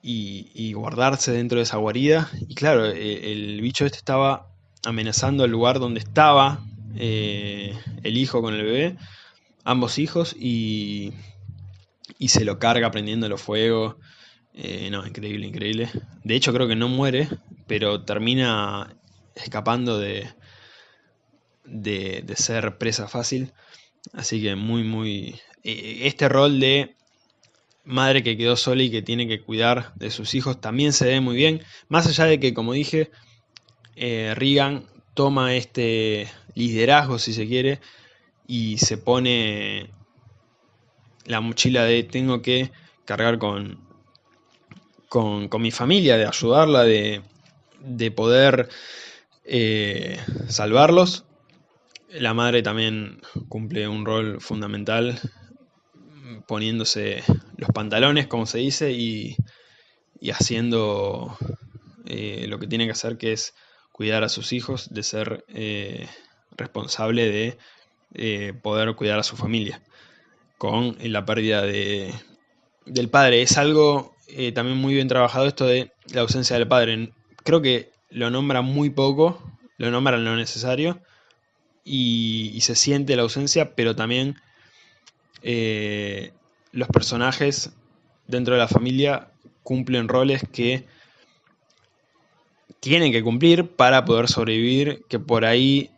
y, guardarse dentro de esa guarida. Y claro, e, el, bicho este estaba amenazando el lugar donde estaba eh, el hijo con el bebé, ambos hijos, y, y se lo carga prendiendo fuego. Eh, no, increíble, increíble. De hecho creo que no muere, pero termina escapando de, de, ser presa fácil. Así que muy, muy... Eh, este rol de madre que quedó sola y que tiene que cuidar de sus hijos también se ve muy bien. Más allá de que, como dije, eh, Regan toma este liderazgo, si se quiere, y se pone la mochila de tengo que cargar con con, mi familia, de ayudarla, de, poder eh, salvarlos. La madre también cumple un rol fundamental poniéndose los pantalones, como se dice, y, haciendo eh, lo que tiene que hacer, que es cuidar a sus hijos, de ser eh, responsable de poder cuidar a su familia con la pérdida de, del padre. Es algo eh, también muy bien trabajado esto de la ausencia del padre. Creo que lo nombra muy poco, lo nombra lo necesario y, se siente la ausencia, pero también eh, los personajes dentro de la familia cumplen roles que tienen que cumplir para poder sobrevivir, que por ahí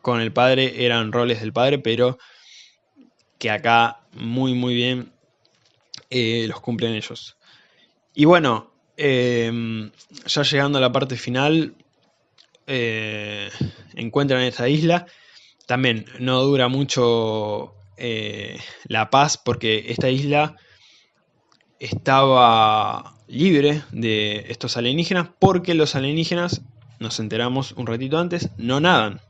con el padre eran roles del padre, pero que acá muy muy bien eh, los cumplen ellos. Y bueno, em, ya llegando a la parte final, eh, encuentran esta isla. También no dura mucho eh, la paz porque esta isla estaba libre de estos alienígenas porque los alienígenas, nos enteramos un ratito antes, no nadan,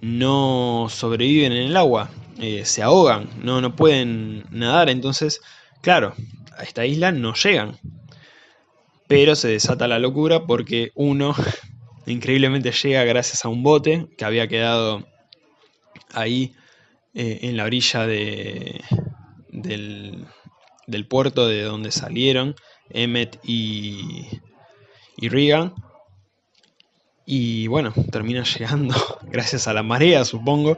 no sobreviven en el agua, eh, se ahogan, no, no pueden nadar, entonces, claro, a esta isla no llegan. Pero se desata la locura porque uno increíblemente llega gracias a un bote que había quedado ahí eh, en la orilla de, del, puerto de donde salieron Emmet y, y Regan. Y bueno, termina llegando gracias a la marea, supongo.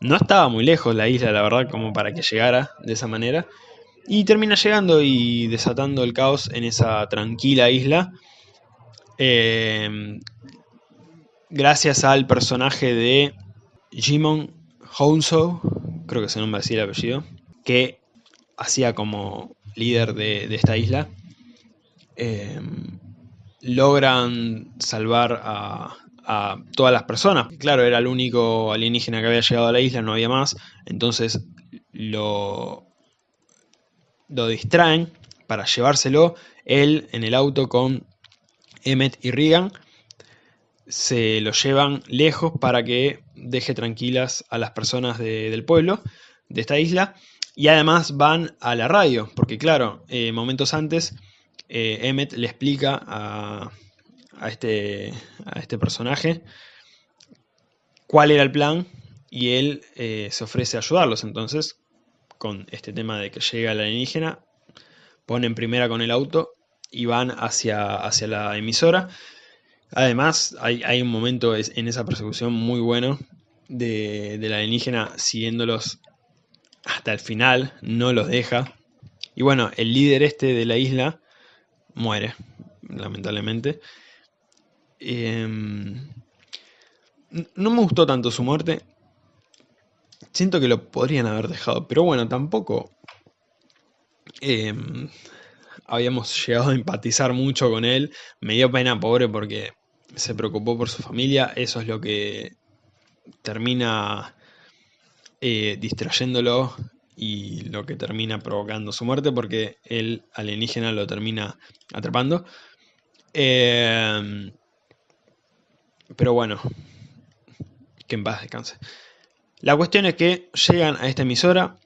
No estaba muy lejos la isla, la verdad, como para que llegara de esa manera. Y termina llegando y desatando el caos en esa tranquila isla. Eh, gracias al personaje de Jimon Hounsou, creo que se nombra así el apellido, que hacía como líder de, esta isla. Eh, logran salvar a, a todas las personas. Claro, era el único alienígena que había llegado a la isla, no había más. Entonces lo, lo distraen para llevárselo. Él en el auto con Emmet y Regan se lo llevan lejos para que deje tranquilas a las personas del pueblo, de esta isla. Y además van a la radio, porque claro, eh, momentos antes eh, Emmet le explica a, este, a este personaje cuál era el plan y él eh, se ofrece a ayudarlos. Entonces, con este tema de que llega la alienígena, ponen primera con el auto y van hacia, hacia la emisora. Además, hay, un momento en esa persecución muy bueno de, de la alienígena siguiéndolos hasta el final, no los deja. Y bueno, el líder este de la isla muere, lamentablemente. Em, no me gustó tanto su muerte. Siento que lo podrían haber dejado, pero bueno, tampoco em, habíamos llegado a empatizar mucho con él. Me dio pena, pobre, porque se preocupó por su familia. Eso es lo que termina eh, distrayéndolo y lo que termina provocando su muerte porque el alienígena lo termina atrapando. Em, pero bueno, que en paz descanse. La cuestión es que llegan a esta emisora,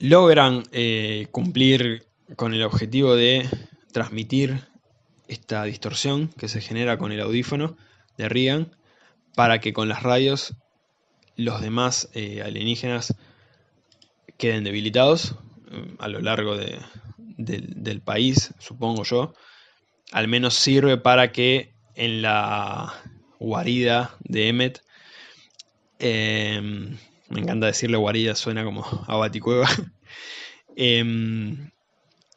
logran eh, cumplir con el objetivo de transmitir esta distorsión que se genera con el audífono de Reagan para que con las radios los demás eh, alienígenas queden debilitados mm, a lo largo del país, supongo yo. Al menos sirve para que en la guarida de Emmet, em, me encanta decirle guarida, suena como a baticueva, em,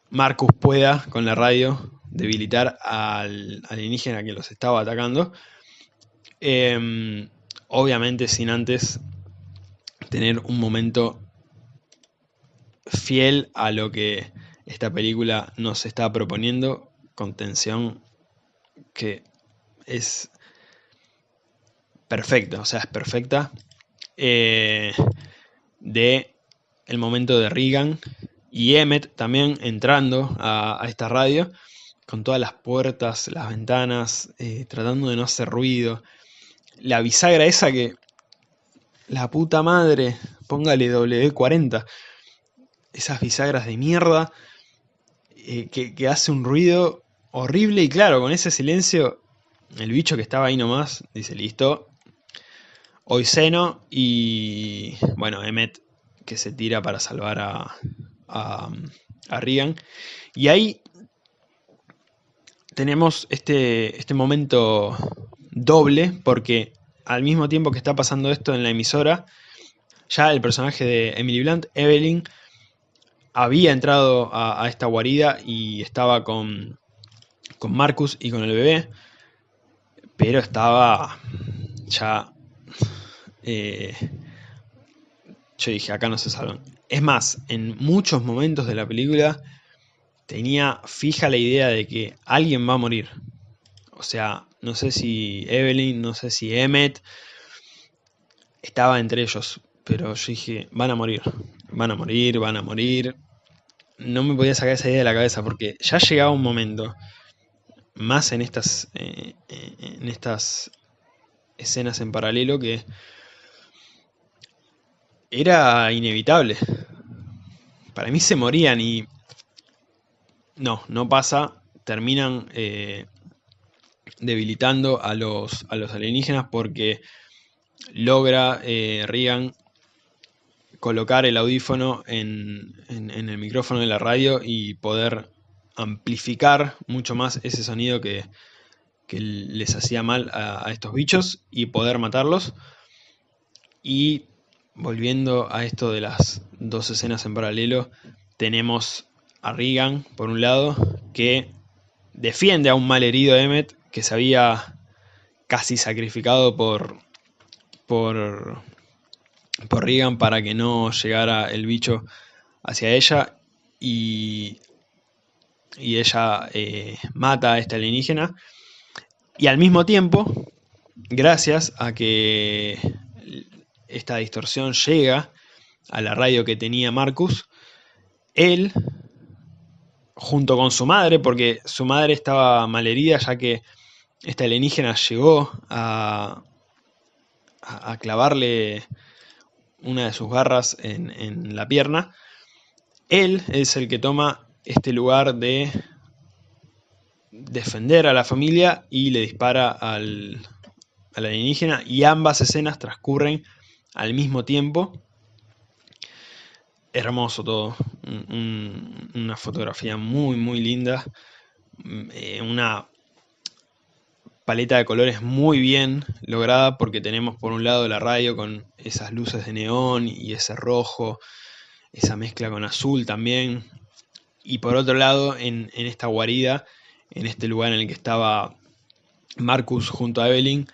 Marcus pueda con la radio debilitar al alienígena que los estaba atacando. Em, obviamente sin antes tener un momento fiel a lo que esta película nos está proponiendo, con tensión que es perfecta, o sea, es perfecta, eh, de el momento de Regan y Emmet también entrando a, esta radio, con todas las puertas, las ventanas, eh, tratando de no hacer ruido. La bisagra esa que, la puta madre, póngale W40, esas bisagras de mierda eh, que, hace un ruido horrible y claro, con ese silencio el bicho que estaba ahí nomás dice listo, hoy seno y bueno, Emmet que se tira para salvar a, a, a y ahí tenemos este, este momento doble porque al mismo tiempo que está pasando esto en la emisora, ya el personaje de Emily Blunt, Evelyn, había entrado a, esta guarida y estaba con, con Marcus y con el bebé, pero estaba ya... Eh, yo dije, acá no se salvan. Es más, en muchos momentos de la película tenía fija la idea de que alguien va a morir. O sea, no sé si Evelyn, no sé si Emmet, estaba entre ellos, pero yo dije, van a morir, van a morir, van a morir. No me podía sacar esa idea de la cabeza porque ya llegaba un momento, más en estas, eh, eh, en estas escenas en paralelo, que era inevitable. Para mí se morían y... No, no pasa. Terminan eh, debilitando a los, a los alienígenas porque logra eh, colocar el audífono en, el micrófono de la radio y poder amplificar mucho más ese sonido que, les hacía mal a, estos bichos y poder matarlos. Y volviendo a esto de las dos escenas en paralelo, tenemos a Regan, por un lado, que defiende a un mal herido Emmet, que se había casi sacrificado por, por, por Regan para que no llegara el bicho hacia ella y, y ella eh, mata a esta alienígena. Y al mismo tiempo gracias a que esta distorsión llega a la radio que tenía Marcus él, junto con su madre, porque su madre estaba malherida ya que esta alienígena llegó a, a, clavarle una de sus garras en, en la pierna, él es el que toma este lugar de defender a la familia y le dispara al, alienígena y ambas escenas transcurren al mismo tiempo. Hermoso todo, una fotografía muy muy linda, eh, una paleta de colores muy bien lograda porque tenemos por un lado la radio con esas luces de neón y ese rojo, esa mezcla con azul también, y por otro lado en, en esta guarida en este lugar en el que estaba Marcus junto a Evelyn,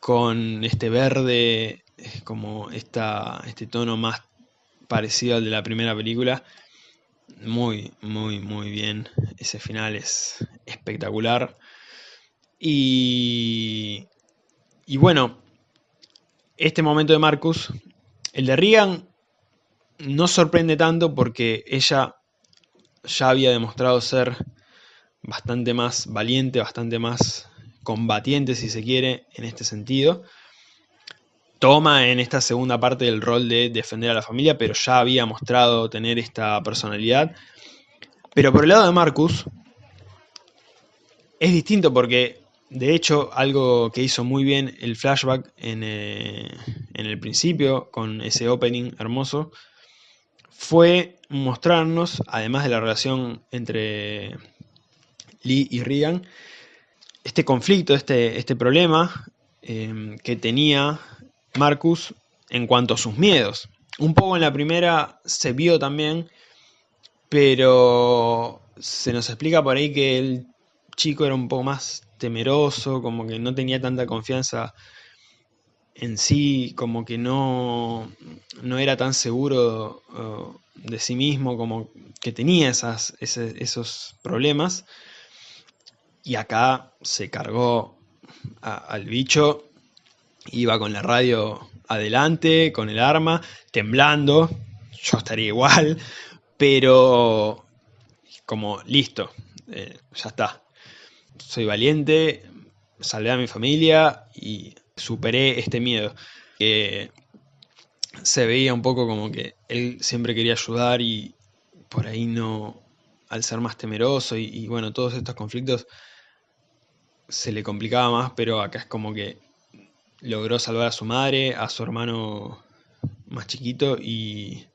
con este verde, como esta, este tono más parecido al de la primera película. Muy, muy, muy bien. Ese final es espectacular. Y, y bueno, este momento de Marcus, el de Regan, no sorprende tanto porque ella ya había demostrado ser bastante más valiente, bastante más combatiente, si se quiere, en este sentido. Toma en esta segunda parte del rol de defender a la familia, pero ya había mostrado tener esta personalidad. Pero por el lado de Marcus, es distinto porque, de hecho, algo que hizo muy bien el flashback en, eh, en el principio, con ese opening hermoso, fue mostrarnos, además de la relación entre Lee y Regan, este conflicto, este, este problema em, que tenía Marcus en cuanto a sus miedos. Un poco en la primera se vio también, pero se nos explica por ahí que el chico era un poco más temeroso, como que no tenía tanta confianza en sí, como que no, no era tan seguro uh, de sí mismo, como que tenía esas, esos problemas. Y acá se cargó al bicho, iba con la radio adelante, con el arma, temblando, yo estaría igual, pero como listo, eh, ya está. Soy valiente, salvé a mi familia y superé este miedo. Que se veía un poco como que él siempre quería ayudar y por ahí no, al ser más temeroso y bueno, todos estos conflictos se le complicaba más, pero acá es como que logró salvar a su madre, a su hermano más chiquito y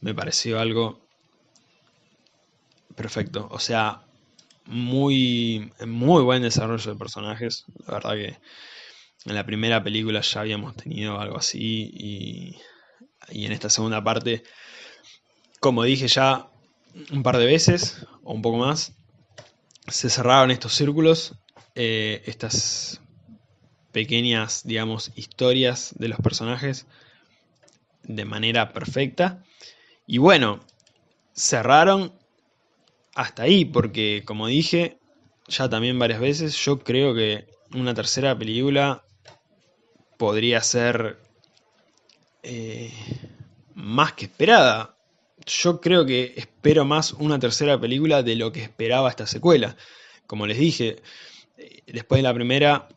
me pareció algo perfecto. O sea, muy, muy buen desarrollo de personajes. La verdad que en la primera película ya habíamos tenido algo así y, y en esta segunda parte, como dije ya un par de veces o un poco más, se cerraron estos círculos eh, estas pequeñas, digamos, historias de los personajes de manera perfecta. Y bueno, cerraron hasta ahí, porque como dije ya también varias veces, yo creo que una tercera película podría ser eh, más que esperada. Yo creo que espero más una tercera película de lo que esperaba esta secuela. Como les dije, después de la primera,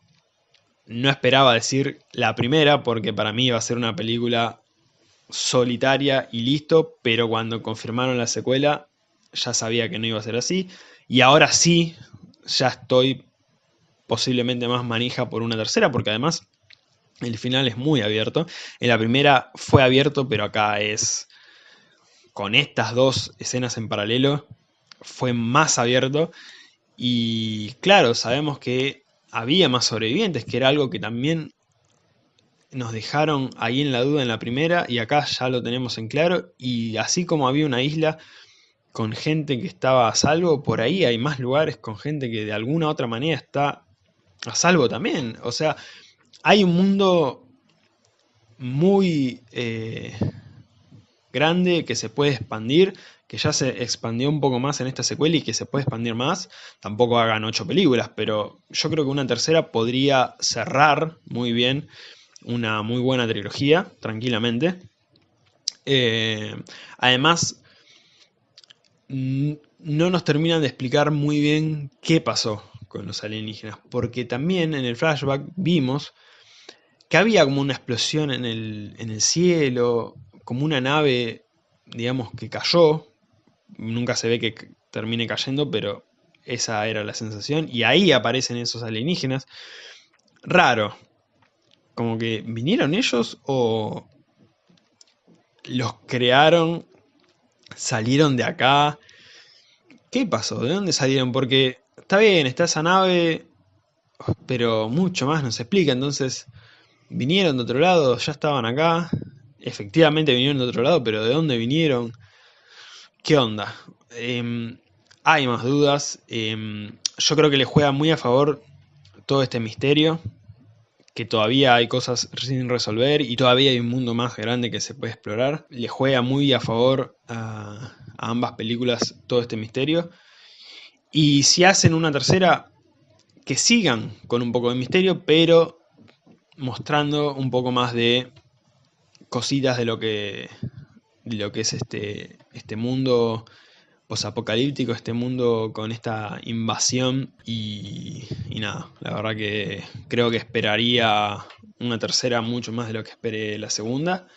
no esperaba decir la primera, porque para mí iba a ser una película solitaria y listo, pero cuando confirmaron la secuela, ya sabía que no iba a ser así. Y ahora sí, ya estoy posiblemente más manija por una tercera, porque además el final es muy abierto. En la primera fue abierto, pero acá es con estas dos escenas en paralelo, fue más abierto. Y claro, sabemos que había más sobrevivientes, que era algo que también nos dejaron ahí en la duda en la primera y acá ya lo tenemos en claro. Y así como había una isla con gente que estaba a salvo, por ahí hay más lugares con gente que de alguna otra manera está a salvo también. O sea, hay un mundo muy eh, grande que se puede expandir que ya se expandió un poco más en esta secuela y que se puede expandir más, tampoco hagan ocho películas, pero yo creo que una tercera podría cerrar muy bien una muy buena trilogía, tranquilamente. Eh, además, no nos terminan de explicar muy bien qué pasó con los alienígenas, porque también en el flashback vimos que había como una explosión en el, en el cielo, como una nave, digamos, que cayó, nunca se ve que termine cayendo, pero esa era la sensación, y ahí aparecen esos alienígenas. Raro, como que vinieron ellos o los crearon, salieron de acá. ¿Qué pasó? ¿De dónde salieron? Porque está bien, está esa nave, pero mucho más nos explica. Entonces, vinieron de otro lado, ya estaban acá. Efectivamente vinieron de otro lado, pero ¿de dónde vinieron? ¿Qué onda? Em, hay más dudas. Em, yo creo que le juega muy a favor todo este misterio que todavía hay cosas sin resolver y todavía hay un mundo más grande que se puede explorar. Le juega muy a favor a, ambas películas todo este misterio. Y si hacen una tercera, que sigan con un poco de misterio, pero mostrando un poco más de cositas de lo que, de lo que es este, este mundo apocalíptico este mundo con esta invasión y, nada, la verdad que creo que esperaría una tercera mucho más de lo que esperé la segunda.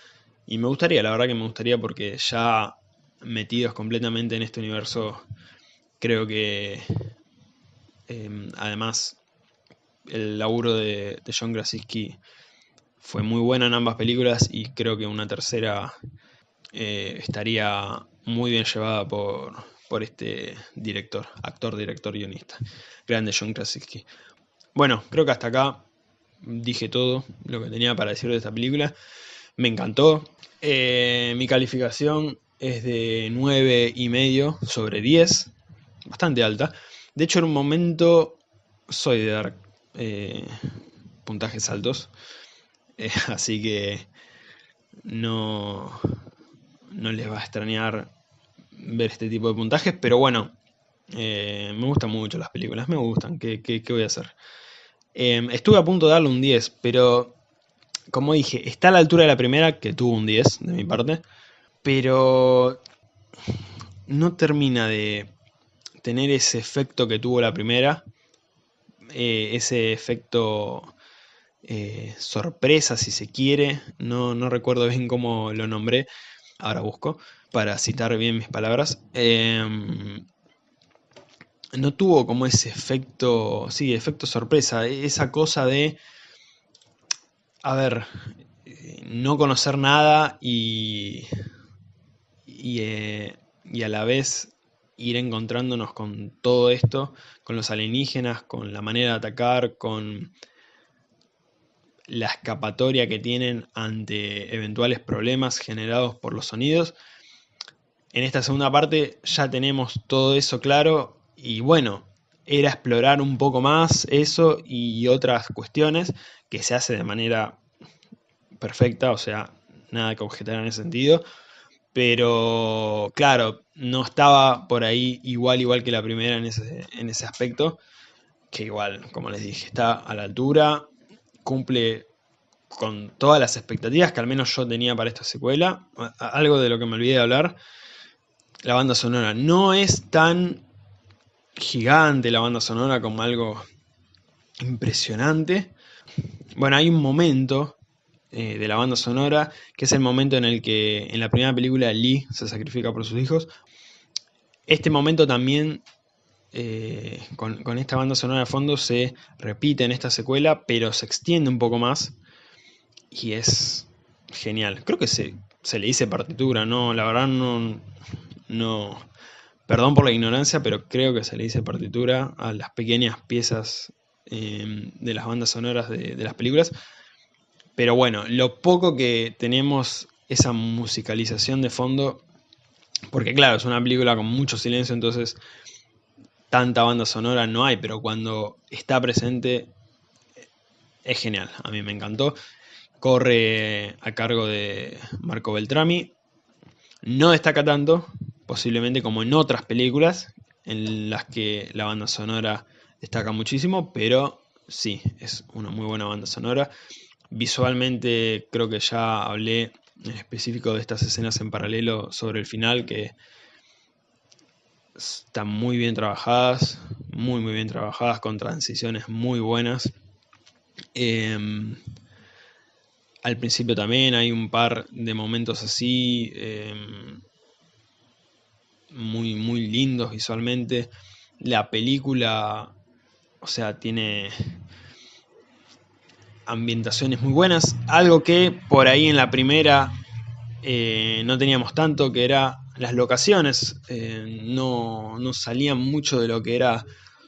Y me gustaría, la verdad que me gustaría porque ya metidos completamente en este universo creo que em, además el laburo de, John Krasinski fue muy bueno en ambas películas y creo que una tercera eh, estaría muy bien llevada por, por este director, actor, director, guionista. Grande John Krasinski. Bueno, creo que hasta acá dije todo lo que tenía para decir de esta película. Me encantó. Eh, mi calificación es de 9 y medio sobre 10. Bastante alta. De hecho, en un momento soy de dar eh, puntajes altos. Así que no, no les va a extrañar ver este tipo de puntajes, pero bueno, eh, me gustan mucho las películas, me gustan, ¿qué, voy a hacer? Em, estuve a punto de darle un 10, pero como dije, está a la altura de la primera, que tuvo un 10 de mi parte, pero no termina de tener ese efecto que tuvo la primera, eh, ese efecto eh, sorpresa si se quiere, no, no recuerdo bien cómo lo nombré, ahora busco, para citar bien mis palabras, em, no tuvo como ese efecto, sí, efecto sorpresa, esa cosa de, a ver, no conocer nada y, y, eh, y a la vez ir encontrándonos con todo esto, con los alienígenas, con la manera de atacar, con la escapatoria que tienen ante eventuales problemas generados por los sonidos. En esta segunda parte ya tenemos todo eso claro y bueno, era explorar un poco más eso y otras cuestiones que se hace de manera perfecta, o sea, nada que objetar en ese sentido. Pero claro, no estaba por ahí igual igual que la primera en ese, en ese aspecto, que igual, como les dije, está a la altura, cumple con todas las expectativas que al menos yo tenía para esta secuela. Algo de lo que me olvidé de hablar, la banda sonora. No es tan gigante la banda sonora como algo impresionante. Bueno, hay un momento eh, de la banda sonora que es el momento en el que en la primera película Lee se sacrifica por sus hijos. Este momento también eh, con, esta banda sonora de fondo se repite en esta secuela, pero se extiende un poco más y es genial. Creo que se, se le dice partitura, no, la verdad no, no, perdón por la ignorancia, pero creo que se le dice partitura a las pequeñas piezas em, de las bandas sonoras de, de las películas. Pero bueno, lo poco que tenemos esa musicalización de fondo, porque claro, es una película con mucho silencio, entonces tanta banda sonora no hay, pero cuando está presente es genial, a mí me encantó. Corre a cargo de Marco Beltrami, no destaca tanto, posiblemente como en otras películas, en las que la banda sonora destaca muchísimo, pero sí, es una muy buena banda sonora. Visualmente creo que ya hablé en específico de estas escenas en paralelo sobre el final, que están muy bien trabajadas, muy muy bien trabajadas, con transiciones muy buenas. Em, al principio también hay un par de momentos así, em, muy, muy lindos visualmente. La película, o sea, tiene ambientaciones muy buenas. Algo que por ahí en la primera eh, no teníamos tanto, que era las locaciones. Eh, no, no, salían mucho de lo que era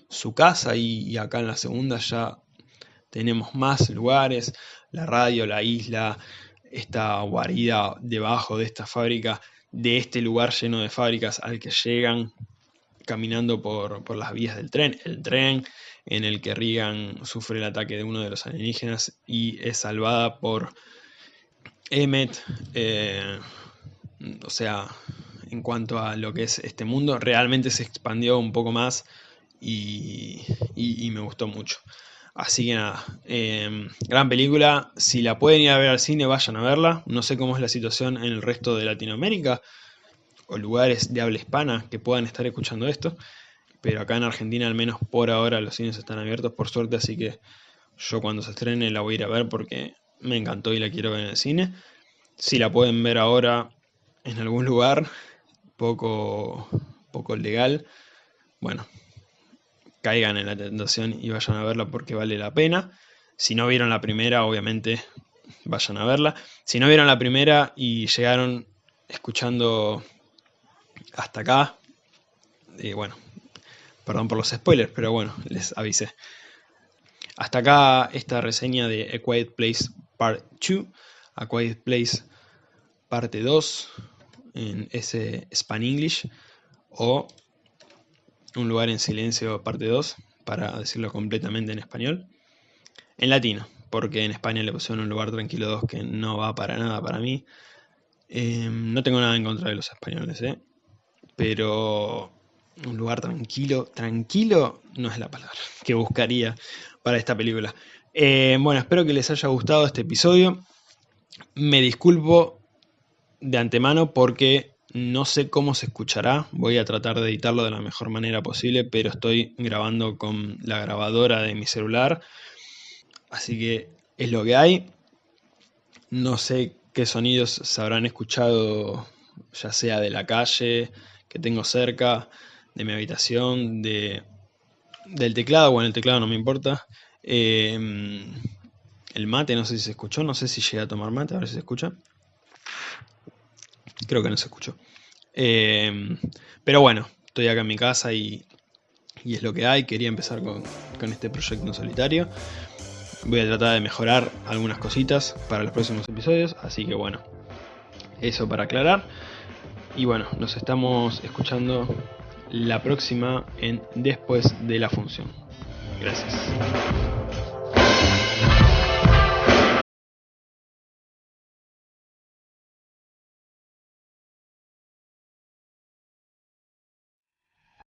su casa y, acá en la segunda ya tenemos más lugares. La radio, la isla, esta guarida debajo de esta fábrica, de este lugar lleno de fábricas al que llegan caminando por, por las vías del tren. El tren en el que Regan sufre el ataque de uno de los alienígenas y es salvada por Emmet. Eh, o sea, en cuanto a lo que es este mundo, realmente se expandió un poco más y, me gustó mucho. Así que nada, em, gran película. Si la pueden ir a ver al cine, vayan a verla. No sé cómo es la situación en el resto de Latinoamérica o lugares de habla hispana que puedan estar escuchando esto pero acá en Argentina al menos por ahora los cines están abiertos por suerte, así que yo cuando se estrene la voy a ir a ver porque me encantó y la quiero ver en el cine. Si la pueden ver ahora en algún lugar poco, poco legal, bueno, caigan en la tentación y vayan a verla porque vale la pena. Si no vieron la primera, obviamente vayan a verla. Si no vieron la primera y llegaron escuchando hasta acá, y bueno, Perdón por los spoilers, pero bueno, les avisé. Hasta acá esta reseña de A Quiet Place Part 2, A Quiet Place Parte 2, en ese Span English, o Un lugar en silencio Parte 2, para decirlo completamente en español. En latino, porque en España le pusieron Un lugar tranquilo 2 que no va para nada para mí. Em, no tengo nada en contra de los españoles, ¿eh? pero un lugar tranquilo. Tranquilo no es la palabra que buscaría para esta película. Eh, bueno, espero que les haya gustado este episodio. Me disculpo de antemano porque no sé cómo se escuchará. Voy a tratar de editarlo de la mejor manera posible, pero estoy grabando con la grabadora de mi celular. Así que es lo que hay. No sé qué sonidos se habrán escuchado, ya sea de la calle que tengo cerca, de mi habitación, de, del teclado, bueno, el teclado no me importa. Em, el mate, no sé si se escuchó, no sé si llegué a tomar mate, a ver si se escucha. Creo que no se escuchó. Em, pero bueno, estoy acá en mi casa y, y es lo que hay. Quería empezar con, con este proyecto en solitario. Voy a tratar de mejorar algunas cositas para los próximos episodios, así que bueno, eso para aclarar. Y bueno, nos estamos escuchando la próxima en Después de la Función. Gracias.